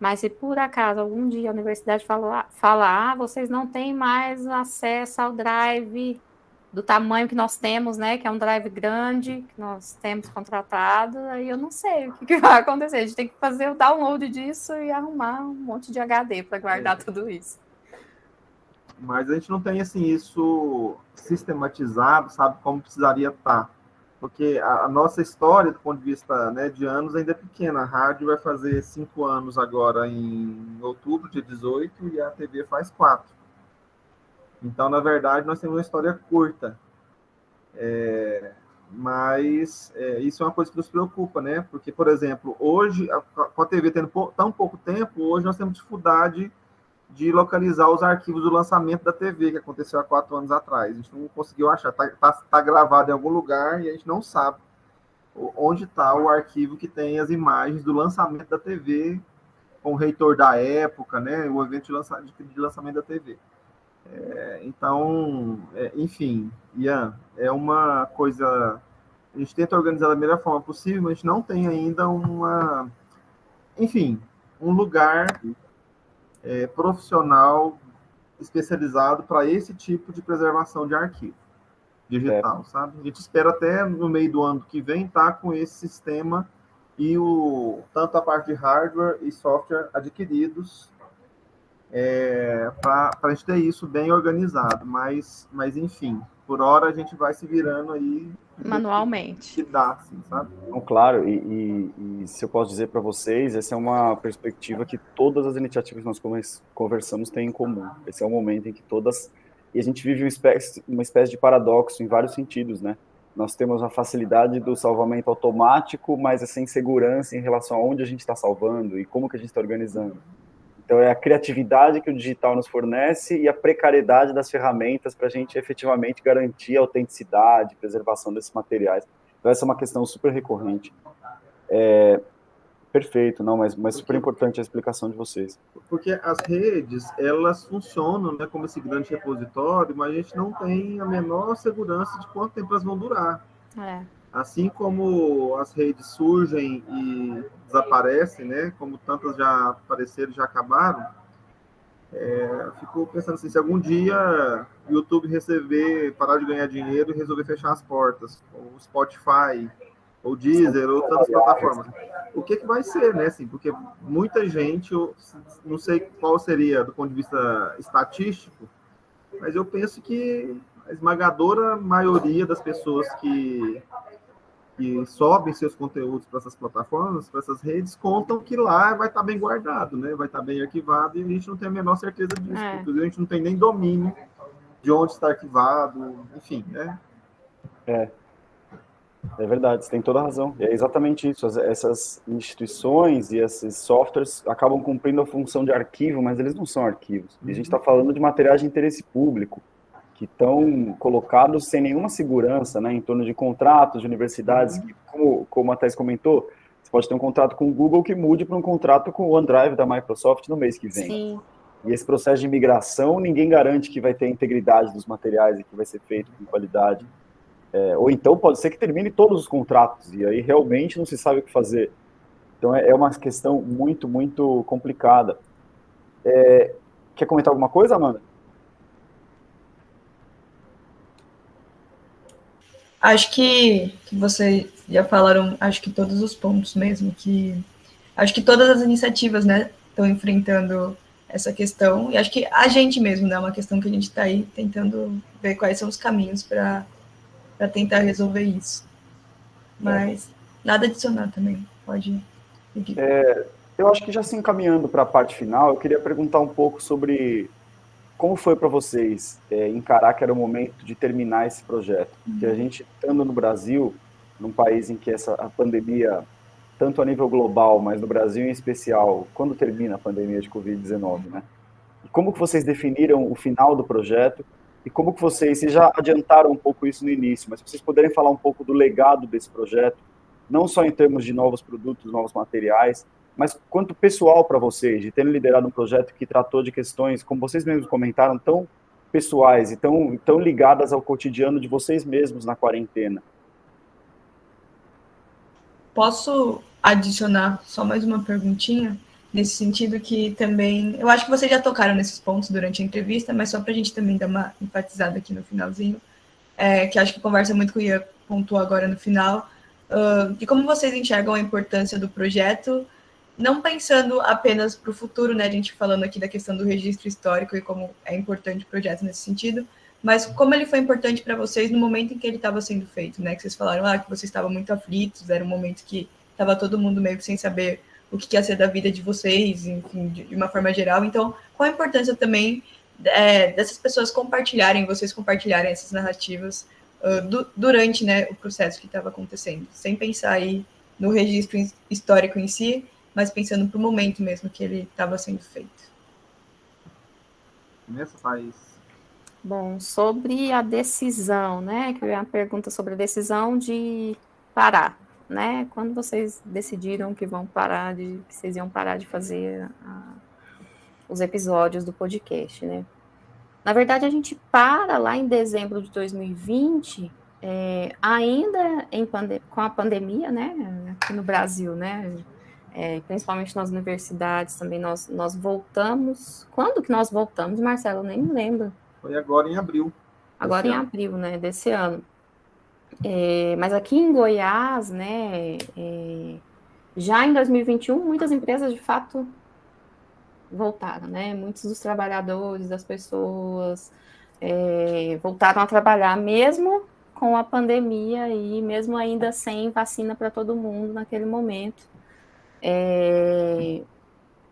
Mas se por acaso algum dia a universidade falar, falar ah, vocês não têm mais acesso ao Drive do tamanho que nós temos, né? Que é um drive grande que nós temos contratado, aí eu não sei o que, que vai acontecer. A gente tem que fazer o download disso e arrumar um monte de HD para guardar é. tudo isso. Mas a gente não tem assim isso sistematizado, sabe como precisaria estar. Tá. porque a, a, nossa história, do ponto de vista né, de anos, ainda é pequena. A rádio vai fazer cinco anos agora em outubro, dia 18, e a TV faz quatro. Então, na verdade, nós temos uma história curta. É, mas é, isso é uma coisa que nos preocupa, né? Porque, por exemplo, hoje, com a TV tendo tão pouco tempo, hoje nós temos dificuldade de localizar os arquivos do lançamento da TV, que aconteceu há quatro anos atrás. A gente não conseguiu achar. Está tá, tá gravado em algum lugar e a gente não sabe onde está o arquivo que tem as imagens do lançamento da TV, com o reitor da época, né? O evento de, lança, de lançamento da TV. É, então, é, enfim, Ian, é uma coisa. A gente tenta organizar da melhor forma possível, mas não tem ainda uma. Enfim, um lugar é, profissional especializado para esse tipo de preservação de arquivo digital, é. sabe? A gente espera até no meio do ano que vem estar tá com esse sistema e o tanto a parte de hardware e software adquiridos é, para a gente ter isso bem organizado. Mas, mas, enfim, por hora a gente vai se virando aí. Manualmente. Que, dá, assim, sabe? Então, claro, e, e, e, se eu posso dizer para vocês, essa é uma perspectiva que todas as iniciativas que nós conversamos têm em comum. Esse é o momento em que todas. E a gente vive uma espécie, uma espécie de paradoxo em vários sentidos, né? Nós temos a facilidade do salvamento automático, mas essa insegurança em relação a onde a gente está salvando e como que a gente está organizando. Então, é a criatividade que o digital nos fornece e a precariedade das ferramentas para a gente efetivamente garantir a autenticidade, preservação desses materiais. Então, essa é uma questão super recorrente. É, perfeito, não, mas, mas super importante a explicação de vocês. Porque as redes, elas funcionam né, como esse grande repositório, mas a gente não tem a menor segurança de quanto tempo elas vão durar. É. Assim como as redes surgem e desaparecem, né? Como tantas já apareceram, já acabaram. É, fico pensando assim, se algum dia o YouTube receber, parar de ganhar dinheiro e resolver fechar as portas, ou Spotify, ou Deezer, ou tantas plataformas, o que, que vai ser, né? Assim, porque muita gente, eu não sei qual seria do ponto de vista estatístico, mas eu penso que a esmagadora maioria das pessoas que que sobem seus conteúdos para essas plataformas, para essas redes, contam que lá vai estar tá bem guardado, né? Vai estar tá bem arquivado e a gente não tem a menor certeza disso. É. Inclusive, a gente não tem nem domínio de onde está arquivado, enfim, né? É. É verdade, você tem toda a razão. É exatamente isso. essas instituições e esses softwares acabam cumprindo a função de arquivo, mas eles não são arquivos. E a gente está uhum. falando de materiais de interesse público que estão colocados sem nenhuma segurança, né, em torno de contratos de universidades, uhum. que, como, como a Thais comentou, você pode ter um contrato com o Google que mude para um contrato com o OneDrive da Microsoft no mês que vem. Sim. E esse processo de migração, ninguém garante que vai ter integridade dos materiais e que vai ser feito com qualidade. É, ou então pode ser que termine todos os contratos, e aí realmente não se sabe o que fazer. Então é, é uma questão muito, muito complicada. É, quer comentar alguma coisa, Amanda? Acho que, que vocês já falaram, acho que todos os pontos mesmo, que acho que todas as iniciativas, né, estão enfrentando essa questão, e acho que a gente mesmo, né, é uma questão que a gente está aí tentando ver quais são os caminhos para tentar resolver isso. Mas nada adicionar também, pode. É, eu acho que já se encaminhando para a parte final, eu queria perguntar um pouco sobre como foi para vocês é, encarar que era o momento de terminar esse projeto? Porque a gente, estando no Brasil, num país em que essa a pandemia, tanto a nível global, mas no Brasil em especial, quando termina a pandemia de Covid-19, né? E como que vocês definiram o final do projeto? E como que vocês, vocês já adiantaram um pouco isso no início, mas se vocês puderem falar um pouco do legado desse projeto, não só em termos de novos produtos, novos materiais, mas quanto pessoal para vocês, de terem liderado um projeto que tratou de questões, como vocês mesmos comentaram, tão pessoais e tão, tão ligadas ao cotidiano de vocês mesmos na quarentena? Posso adicionar só mais uma perguntinha? Nesse sentido que também, eu acho que vocês já tocaram nesses pontos durante a entrevista, mas só para a gente também dar uma enfatizada aqui no finalzinho, é, que acho que conversa muito com o Ian pontuou agora no final, uh, de como vocês enxergam a importância do projeto não pensando apenas para o futuro, né? A gente falando aqui da questão do registro histórico e como é importante o projeto nesse sentido, mas como ele foi importante para vocês no momento em que ele estava sendo feito, né? Que vocês falaram ah, que vocês estavam muito aflitos, era um momento que estava todo mundo meio que sem saber o que ia ser da vida de vocês, enfim, de, uma forma geral. Então, qual a importância também é, dessas pessoas compartilharem, vocês compartilharem essas narrativas uh, du durante né, o processo que estava acontecendo, sem pensar aí no registro histórico em si, mas pensando para o momento mesmo que ele estava sendo feito. Nessa país Bom, sobre a decisão, né? Que é uma pergunta sobre a decisão de parar, né? Quando vocês decidiram que vão parar de, que vocês iam parar de fazer a, os episódios do podcast, né? Na verdade, a gente para lá em dezembro de 2020, é, ainda em com a pandemia, né? Aqui no Brasil, né? É, principalmente nas universidades também, nós, nós voltamos. Quando que nós voltamos, Marcelo? Eu nem me lembro. Foi agora em abril. Agora em ano. abril, né, desse ano. É, mas aqui em Goiás, né, é, já em 2021, muitas empresas de fato voltaram, né? Muitos dos trabalhadores, das pessoas é, voltaram a trabalhar, mesmo com a pandemia e mesmo ainda sem vacina para todo mundo naquele momento. É,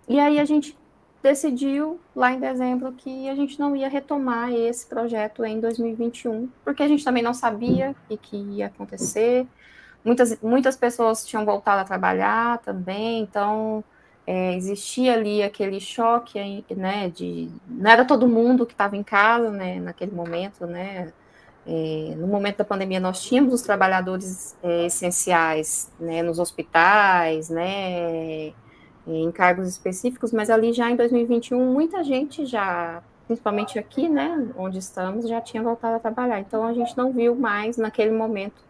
e aí a gente decidiu lá em dezembro que a gente não ia retomar esse projeto em 2021, porque a gente também não sabia o que ia acontecer. Muitas, muitas pessoas tinham voltado a trabalhar também, então é, existia ali aquele choque, né, de não era todo mundo que estava em casa, né, naquele momento, né, é, no momento da pandemia nós tínhamos os trabalhadores é, essenciais, né, nos hospitais, né, em cargos específicos, mas ali já em 2021 muita gente já, principalmente aqui, né, onde estamos, já tinha voltado a trabalhar. Então a gente não viu mais naquele momento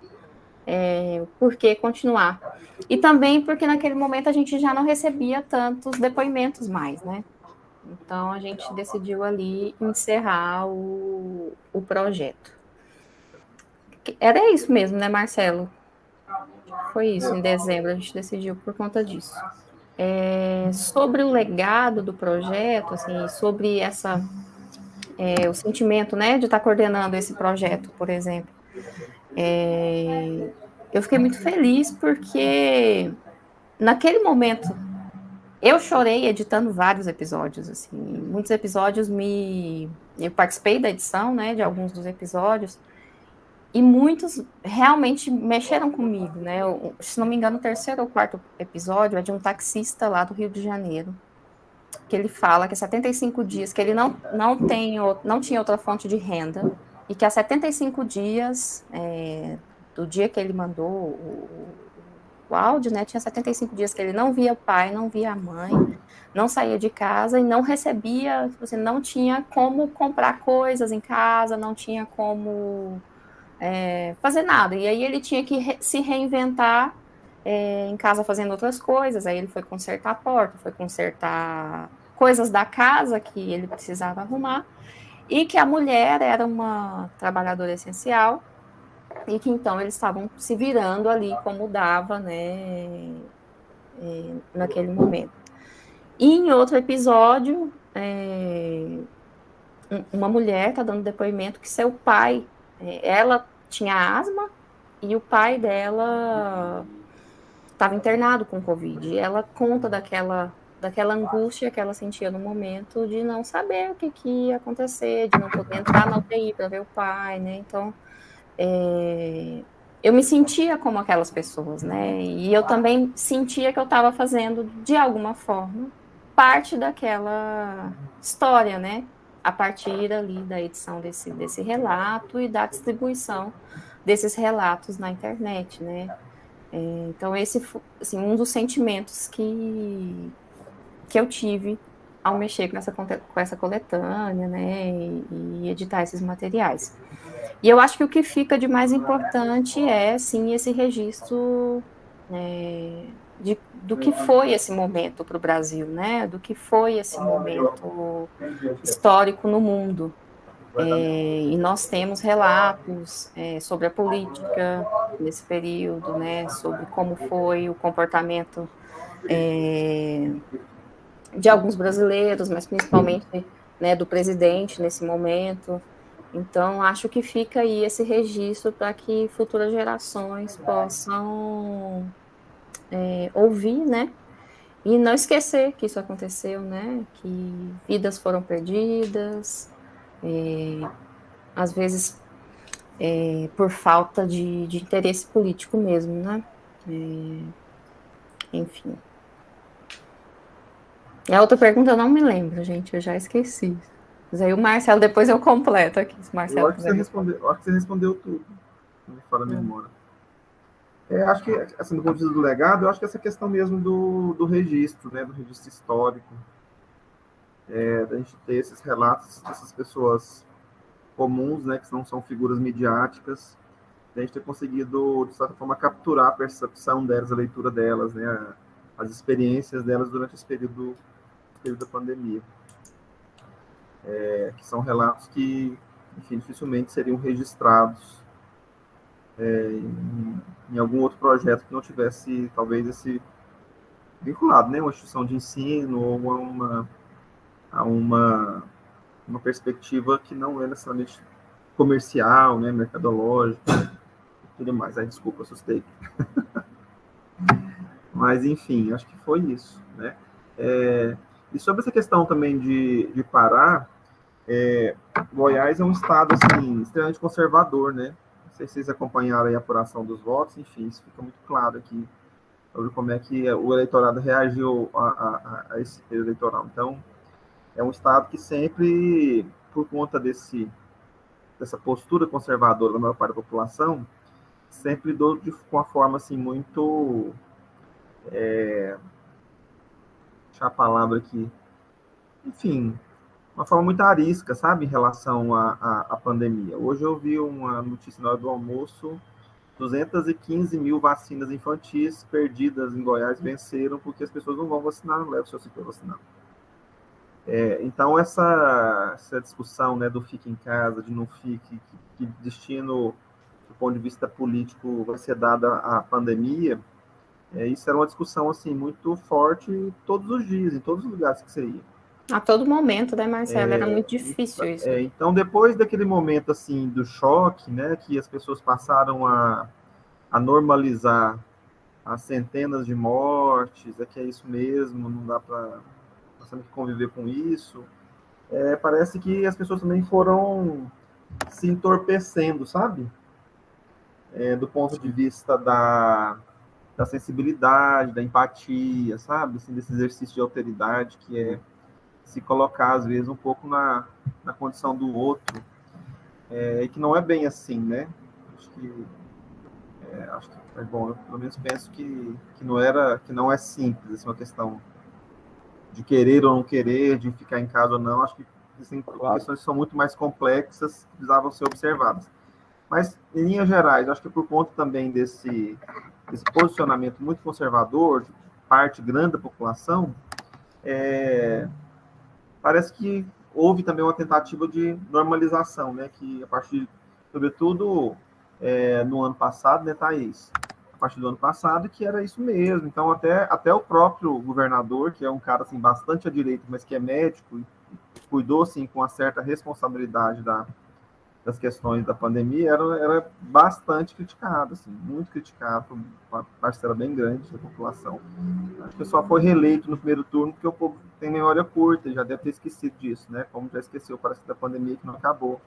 é, por que continuar. E também porque naquele momento a gente já não recebia tantos depoimentos mais, né? Então a gente decidiu ali encerrar o, o projeto. Era isso mesmo, né, Marcelo? Foi isso, em dezembro a gente decidiu por conta disso. É, sobre o legado do projeto, assim, sobre essa é, o sentimento, né, de estar coordenando esse projeto, por exemplo. É, eu fiquei muito feliz porque naquele momento eu chorei editando vários episódios, assim, muitos episódios me eu participei da edição, né, de alguns dos episódios e muitos realmente mexeram comigo, né? Eu, se não me engano, o terceiro ou quarto episódio é de um taxista lá do Rio de Janeiro, que ele fala que 75 dias, que ele não, não, tem, não tinha outra fonte de renda, e que há 75 dias, é, do dia que ele mandou o, o áudio, né, tinha 75 dias que ele não via o pai, não via a mãe, não saía de casa e não recebia, você tipo assim, não tinha como comprar coisas em casa, não tinha como é, fazer nada. E aí ele tinha que re se reinventar é, em casa fazendo outras coisas. Aí ele foi consertar a porta, foi consertar coisas da casa que ele precisava arrumar. E que a mulher era uma trabalhadora essencial e que então eles estavam se virando ali como dava, né, é, naquele momento. E em outro episódio, é, uma mulher está dando depoimento que seu pai é, ela tinha asma e o pai dela estava internado com Covid. Ela conta daquela, daquela angústia que ela sentia no momento de não saber o que, que ia acontecer, de não poder entrar na UTI para ver o pai, né? Então, é, eu me sentia como aquelas pessoas, né? E eu também sentia que eu estava fazendo, de alguma forma, parte daquela história, né? A partir ali da edição desse, desse relato e da distribuição desses relatos na internet, né? É, então, esse assim, um dos sentimentos que, que eu tive ao mexer com essa, com essa coletânea, né, e, e editar esses materiais. E eu acho que o que fica de mais importante é, sim, esse registro é, de, do que foi esse momento para o Brasil, né? Do que foi esse momento histórico no mundo. É, e nós temos relatos é, sobre a política nesse período, né? Sobre como foi o comportamento é, de alguns brasileiros, mas principalmente né, do presidente nesse momento. Então, acho que fica aí esse registro para que futuras gerações possam é, ouvir, né? E não esquecer que isso aconteceu, né? Que vidas foram perdidas, é, às vezes é, por falta de, de, interesse político mesmo, né? É, enfim. E a outra pergunta eu não me lembro, gente, eu já esqueci. Mas aí o Marcelo, depois eu completo aqui. Marcelo eu, acho que você respondeu, eu acho que você respondeu tudo, fora da memória. É, acho que, assim, do ponto de vista do legado, eu acho que essa questão mesmo do, do registro, né, do registro histórico, é, da gente ter esses relatos dessas pessoas comuns, né, que não são figuras midiáticas, a gente ter conseguido, de certa forma, capturar a percepção delas, a leitura delas, né, as experiências delas durante esse período, período da pandemia. É, que são relatos que, enfim, dificilmente seriam registrados é, em, em, algum outro projeto que não tivesse, talvez, esse vinculado, né, uma instituição de ensino ou uma, a uma, uma perspectiva que não é necessariamente comercial, né, mercadológica, tudo mais. Aí, desculpa, assustei. Mas, enfim, acho que foi isso, né? É, e sobre essa questão também de, de Pará, é, Goiás é um estado assim, extremamente conservador, né? Vocês acompanharam a apuração dos votos, enfim, isso fica muito claro aqui sobre como é que o eleitorado reagiu a, a, a esse eleitoral. Então, é um estado que sempre, por conta desse, dessa postura conservadora da maior parte da população, sempre do, de uma forma assim muito é, deixar a palavra aqui, enfim, uma forma muito arisca, sabe, em relação à, pandemia. Hoje eu vi uma notícia na hora do almoço, 215 mil vacinas infantis perdidas em Goiás venceram porque as pessoas não vão vacinar, não levam seu ciclo vacinal. É, então, essa, essa discussão né, do fique em casa, de não fique, que, que destino, do ponto de vista político, vai ser dada à pandemia, é, isso era uma discussão assim muito forte todos os dias, em todos os lugares que você ia. A todo momento, né, Marcelo? É, era muito difícil isso. É, então, depois daquele momento assim do choque, né, que as pessoas passaram a, a normalizar as centenas de mortes, é que é isso mesmo, não dá para nós temos que conviver com isso. É, parece que as pessoas também foram se entorpecendo, sabe? É, do ponto de vista da da sensibilidade, da empatia, sabe? Assim, desse exercício de alteridade que é se colocar, às vezes, um pouco na, na condição do outro, é, que não é bem assim, né? Acho que, é, acho que é bom, eu pelo menos penso que, que não era, que não é simples, assim, uma questão de querer ou não querer, de ficar em casa ou não, acho que existem claro. questões que são muito mais complexas, que precisavam ser observadas. Mas, em linhas gerais, acho que por conta também desse, desse posicionamento muito conservador de parte grande da população, é, parece que houve também uma tentativa de normalização, né? Que a partir, sobretudo é, no ano passado, né, Thaís? A partir do ano passado, que era isso mesmo. Então, até, até o próprio governador, que é um cara assim, bastante à direita, mas que é médico, cuidou assim, com uma certa responsabilidade da, das questões da pandemia era, era bastante criticado, assim, muito criticado uma parcela bem grande da população. Acho que só foi reeleito no primeiro turno porque o povo tem memória curta já deve ter esquecido disso, né? Como já esqueceu, parece da pandemia que não acabou,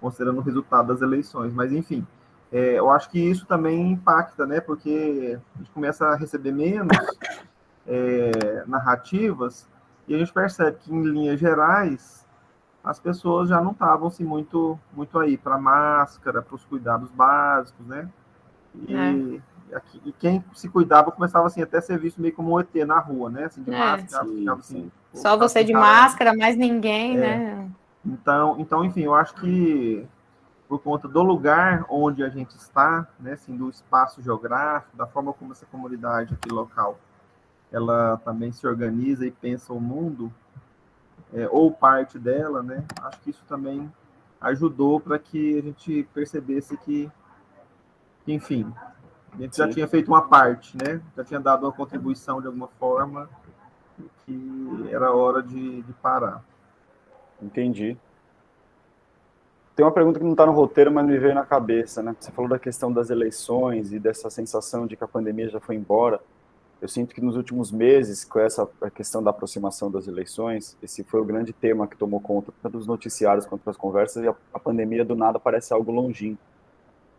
considerando o resultado das eleições. Mas, enfim, é, eu acho que isso também impacta, né? Porque a gente começa a receber menos é, narrativas e a gente percebe que, em linhas gerais, as pessoas já não estavam assim, muito, muito aí para máscara, para os cuidados básicos, né? E, é. aqui, e, quem se cuidava começava assim, até ser visto meio como um ET na rua, né? Assim, de é, máscara, sim, ficava, assim, Só você de máscara, mais ninguém, é. né? Então, então, enfim, eu acho que por conta do lugar onde a gente está, né, assim, do espaço geográfico, da forma como essa comunidade aqui local, ela também se organiza e pensa o mundo, é, ou parte dela, né? Acho que isso também ajudou para que a gente percebesse que, enfim, a gente Sim. já tinha feito uma parte, né? Já tinha dado uma contribuição de alguma forma que era hora de, de parar. Entendi. tem uma pergunta que não está no roteiro, mas me veio na cabeça, né? Você falou da questão das eleições e dessa sensação de que a pandemia já foi embora. Eu sinto que nos últimos meses, com essa questão da aproximação das eleições, esse foi o grande tema que tomou conta tanto dos noticiários quanto das conversas, e a, a pandemia do nada parece algo longínquo.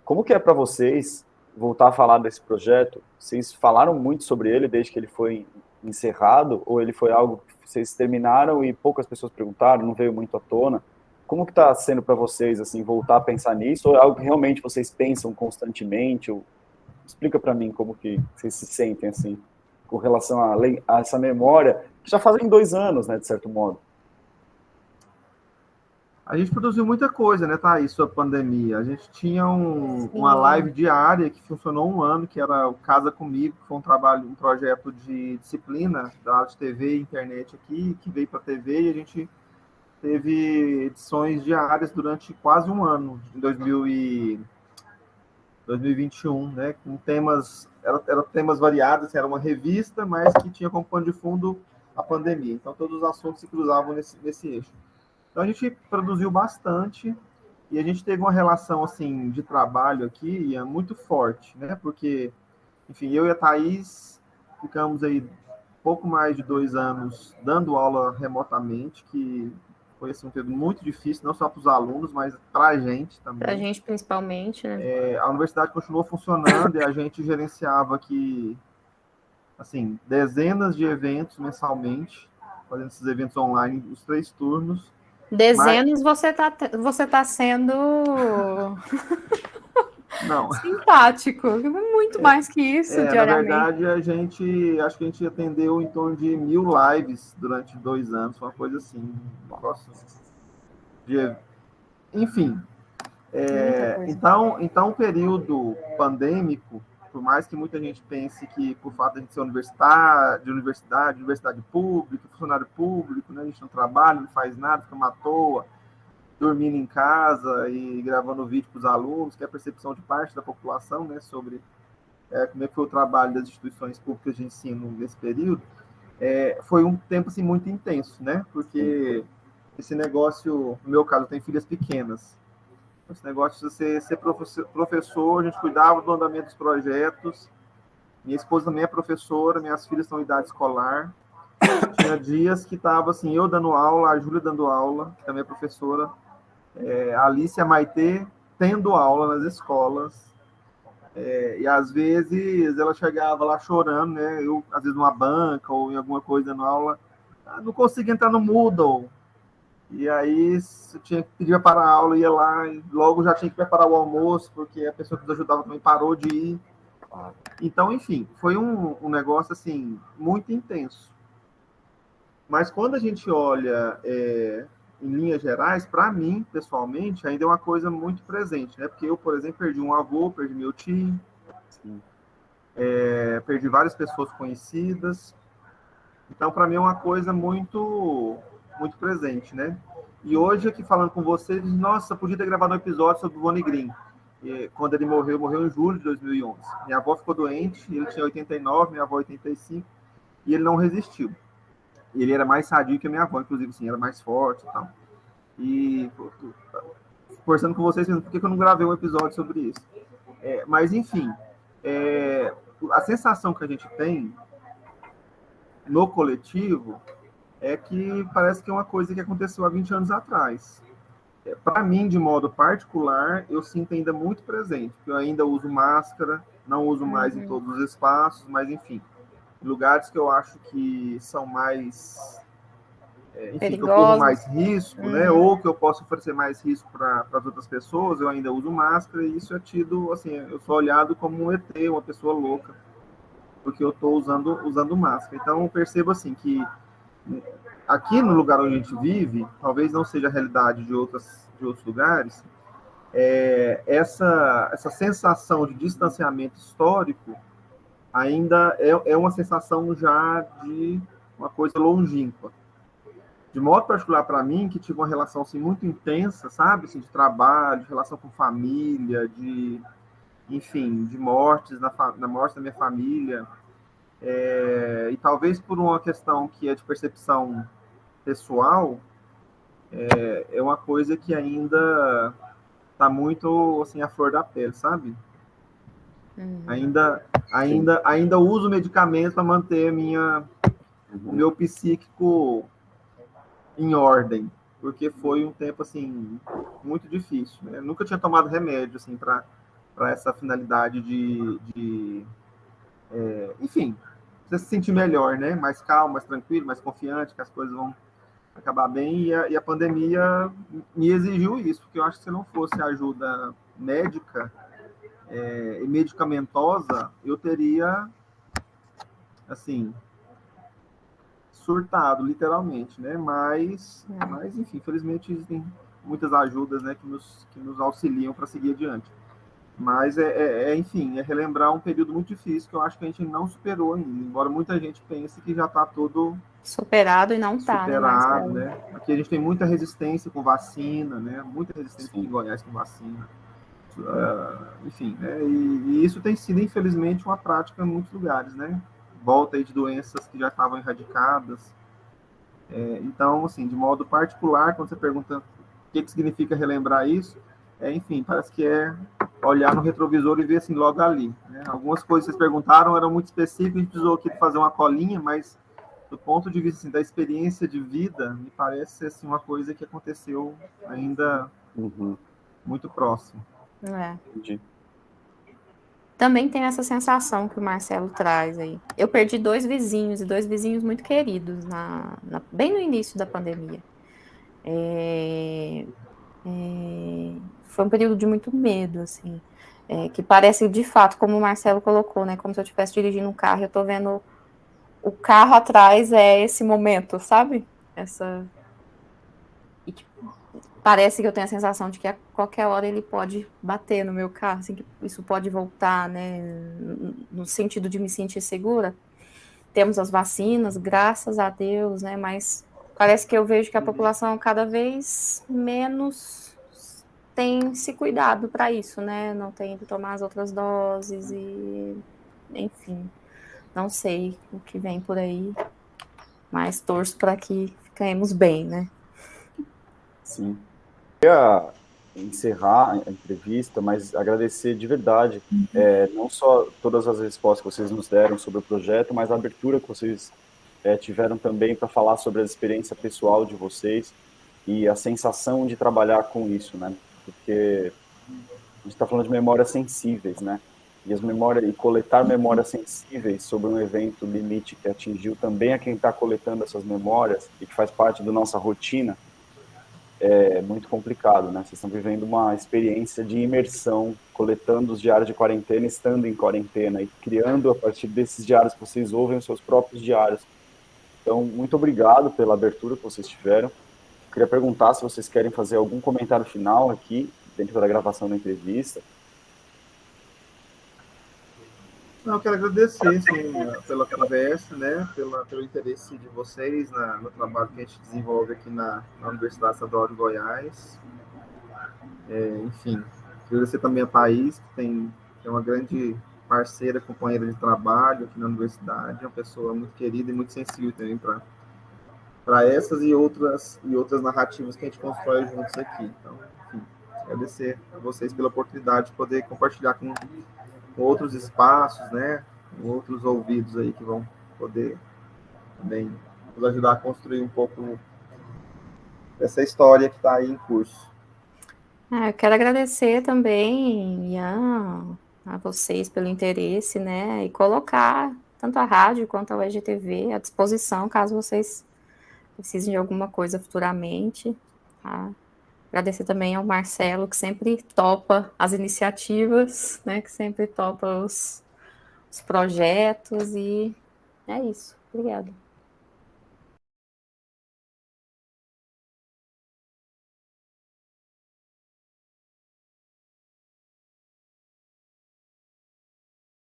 Como que é para vocês voltar a falar desse projeto? Vocês falaram muito sobre ele desde que ele foi encerrado, ou ele foi algo que vocês terminaram e poucas pessoas perguntaram, não veio muito à tona? Como que está sendo para vocês assim voltar a pensar nisso? Ou é algo que realmente vocês pensam constantemente? Ou... Explica para mim como que vocês se sentem assim com relação a, a, essa memória que já fazem dois anos, né, de certo modo. A gente produziu muita coisa, né, Thaís, sobre a pandemia. A gente tinha um, uma live diária que funcionou um ano, que era o Casa Comigo, que foi um trabalho, um projeto de disciplina da área de TV e internet aqui, que veio para a TV e a gente teve edições diárias durante quase um ano, em 2000 e 2021, né, com temas, eram era temas variados, era uma revista, mas que tinha como pano de fundo a pandemia. Então, todos os assuntos se cruzavam nesse, nesse eixo. Então, a gente produziu bastante e a gente teve uma relação, assim, de trabalho aqui muito forte, né, porque, enfim, eu e a Thaís ficamos aí pouco mais de dois anos dando aula remotamente, que foi assim, um período muito difícil, não só para os alunos, mas para a gente também. Para a gente principalmente, né? É, a universidade continuou funcionando e a gente gerenciava aqui, assim, dezenas de eventos mensalmente, fazendo esses eventos online, os três turnos. Dezenas mas... você está você tá sendo Não. Simpático. Muito mais que isso, é, diariamente. Na verdade, a gente acho que a gente atendeu em torno de mil lives durante dois anos, uma coisa assim. Nossa. De, enfim. É, então, então, o período pandêmico, por mais que muita gente pense que por fato de a gente ser universidade, de universidade, universidade pública, funcionário público, né, a gente não trabalha, não faz nada, fica à toa, dormindo em casa e gravando vídeo para os alunos, que é a percepção de parte da população né, sobre é, como é que foi o trabalho das instituições públicas de ensino nesse período, é, foi um tempo assim, muito intenso, né? Porque esse negócio, no meu caso, tenho filhas pequenas. Esse negócio de você ser professor, a gente cuidava do andamento dos projetos. Minha esposa também é professora, minhas filhas estão em idade escolar. Tinha dias que estava assim, eu dando aula, a Júlia dando aula, que também é professora, é, Alice e a Maitê tendo aula nas escolas. É, e às vezes ela chegava lá chorando, né? Eu, às vezes, numa banca ou em alguma coisa na aula, ah, não conseguia entrar no Moodle. E aí eu tinha que pedir para a aula, ia lá, e logo já tinha que preparar o almoço, porque a pessoa que nos ajudava também parou de ir. Então, enfim, foi um, um negócio assim muito intenso. Mas quando a gente olha é, em linhas gerais, para mim, pessoalmente, ainda é uma coisa muito presente, né? Porque eu, por exemplo, perdi um avô, perdi meu tio, é, perdi várias pessoas conhecidas. Então, para mim, é uma coisa muito, muito presente, né? E hoje, aqui falando com vocês, nossa, podia ter gravado um episódio sobre o Bonnie Green. E, quando ele morreu, morreu em julho de 2011. Minha avó ficou doente, ele tinha 89, minha avó 85, e ele não resistiu ele era mais sadio que a minha avó, inclusive, assim, era mais forte e tal. E conversando com vocês, por que eu não gravei um episódio sobre isso? É, mas, enfim, é, a sensação que a gente tem no coletivo é que parece que é uma coisa que aconteceu há 20 anos atrás. É, Para mim, de modo particular, eu sinto ainda muito presente, porque eu ainda uso máscara, não uso mais uhum. em todos os espaços, mas enfim, lugares que eu acho que são mais é, enfim, que eu corro mais risco, né? uhum. né? Ou que eu posso oferecer mais risco para as outras pessoas, eu ainda uso máscara e isso é tido, assim, eu sou olhado como um ET, uma pessoa louca, porque eu estou usando, usando máscara. Então, eu percebo, assim, que aqui no lugar onde a gente vive, talvez não seja a realidade de, outras, de outros lugares, é, essa, essa sensação de distanciamento histórico ainda é, é uma sensação já de uma coisa longínqua. De modo particular para mim, que tive uma relação assim, muito intensa, sabe? Assim, de trabalho, de relação com família, de, enfim, de mortes, na, na morte da minha família. É, e talvez por uma questão que é de percepção pessoal, é, é uma coisa que ainda tá muito assim a flor da pele, sabe? Uhum. Ainda, ainda, ainda uso medicamentos para manter minha, uhum. o meu psíquico em ordem, porque foi um tempo assim muito difícil. Né? nunca tinha tomado remédio assim para para essa finalidade de, de é, enfim, você se sentir melhor, né? Mais calmo, mais tranquilo, mais confiante, que as coisas vão acabar bem. E a, e a pandemia me exigiu isso, porque eu acho que se não fosse ajuda médica, é, e medicamentosa, eu teria, assim, surtado, literalmente, né? Mas, é. mas enfim, felizmente existem muitas ajudas, né, que nos, que nos auxiliam para seguir adiante. Mas, é, é, é, enfim, é relembrar um período muito difícil que eu acho que a gente não superou ainda, embora muita gente pense que já está tudo... Superado e não está, né, Superado, né? né? Aqui a gente tem muita resistência com vacina, né? Muita resistência Sim. em Goiás com vacina. Uh, enfim, né? E, e, isso tem sido, infelizmente, uma prática em muitos lugares, né? Volta aí de doenças que já estavam erradicadas. É, então, assim, de modo particular, quando você pergunta o que, que significa relembrar isso, é, enfim, parece que é olhar no retrovisor e ver assim logo ali. Né? Algumas coisas que vocês perguntaram eram muito específicas, a gente precisou aqui fazer uma colinha, mas do ponto de vista assim, da experiência de vida, me parece assim, uma coisa que aconteceu ainda uhum. muito próximo. É. Entendi. Também tem essa sensação que o Marcelo traz aí. Eu perdi dois vizinhos, e dois vizinhos muito queridos, na, na bem no início da pandemia. É, é, foi um período de muito medo, assim. É, que parece, de fato, como o Marcelo colocou, né? Como se eu estivesse dirigindo um carro, eu tô vendo o carro atrás, é esse momento, sabe? Essa... Parece que eu tenho a sensação de que a qualquer hora ele pode bater no meu carro, assim, que isso pode voltar, né, no sentido de me sentir segura. Temos as vacinas, graças a Deus, né, mas parece que eu vejo que a população cada vez menos tem se cuidado para isso, né, não tem ido tomar as outras doses e, enfim, não sei o que vem por aí, mas torço para que fiquemos bem, né. Sim queria encerrar a entrevista, mas agradecer de verdade, uhum. é, não só todas as respostas que vocês nos deram sobre o projeto, mas a abertura que vocês é, tiveram também para falar sobre a experiência pessoal de vocês e a sensação de trabalhar com isso, né? Porque a gente está falando de memórias sensíveis, né? E as memórias e coletar memórias sensíveis sobre um evento limite que atingiu também a quem está coletando essas memórias e que faz parte da nossa rotina é muito complicado, né? Vocês estão vivendo uma experiência de imersão, coletando os diários de quarentena, estando em quarentena e criando a partir desses diários que vocês ouvem os seus próprios diários. Então, muito obrigado pela abertura que vocês tiveram. queria perguntar se vocês querem fazer algum comentário final aqui, dentro da gravação da entrevista. Não, eu quero agradecer assim, pela conversa, né, pela, pelo interesse de vocês na, no trabalho que a gente desenvolve aqui na, na Universidade Estadual de Goiás. É, enfim, agradecer também a Thaís, que tem, que é uma grande parceira, companheira de trabalho aqui na universidade, uma pessoa muito querida e muito sensível também para para essas e outras e outras narrativas que a gente constrói juntos aqui. Então, enfim, agradecer a vocês pela oportunidade de poder compartilhar com outros espaços, né? Outros ouvidos aí que vão poder também nos ajudar a construir um pouco essa história que está aí em curso. Ah, eu quero agradecer também, Ian, a vocês pelo interesse, né? E colocar tanto a rádio quanto a UEGTV à disposição, caso vocês precisem de alguma coisa futuramente. Tá? Agradecer também ao Marcelo, que sempre topa as iniciativas, né, que sempre topa os, os projetos, e é isso. Obrigada.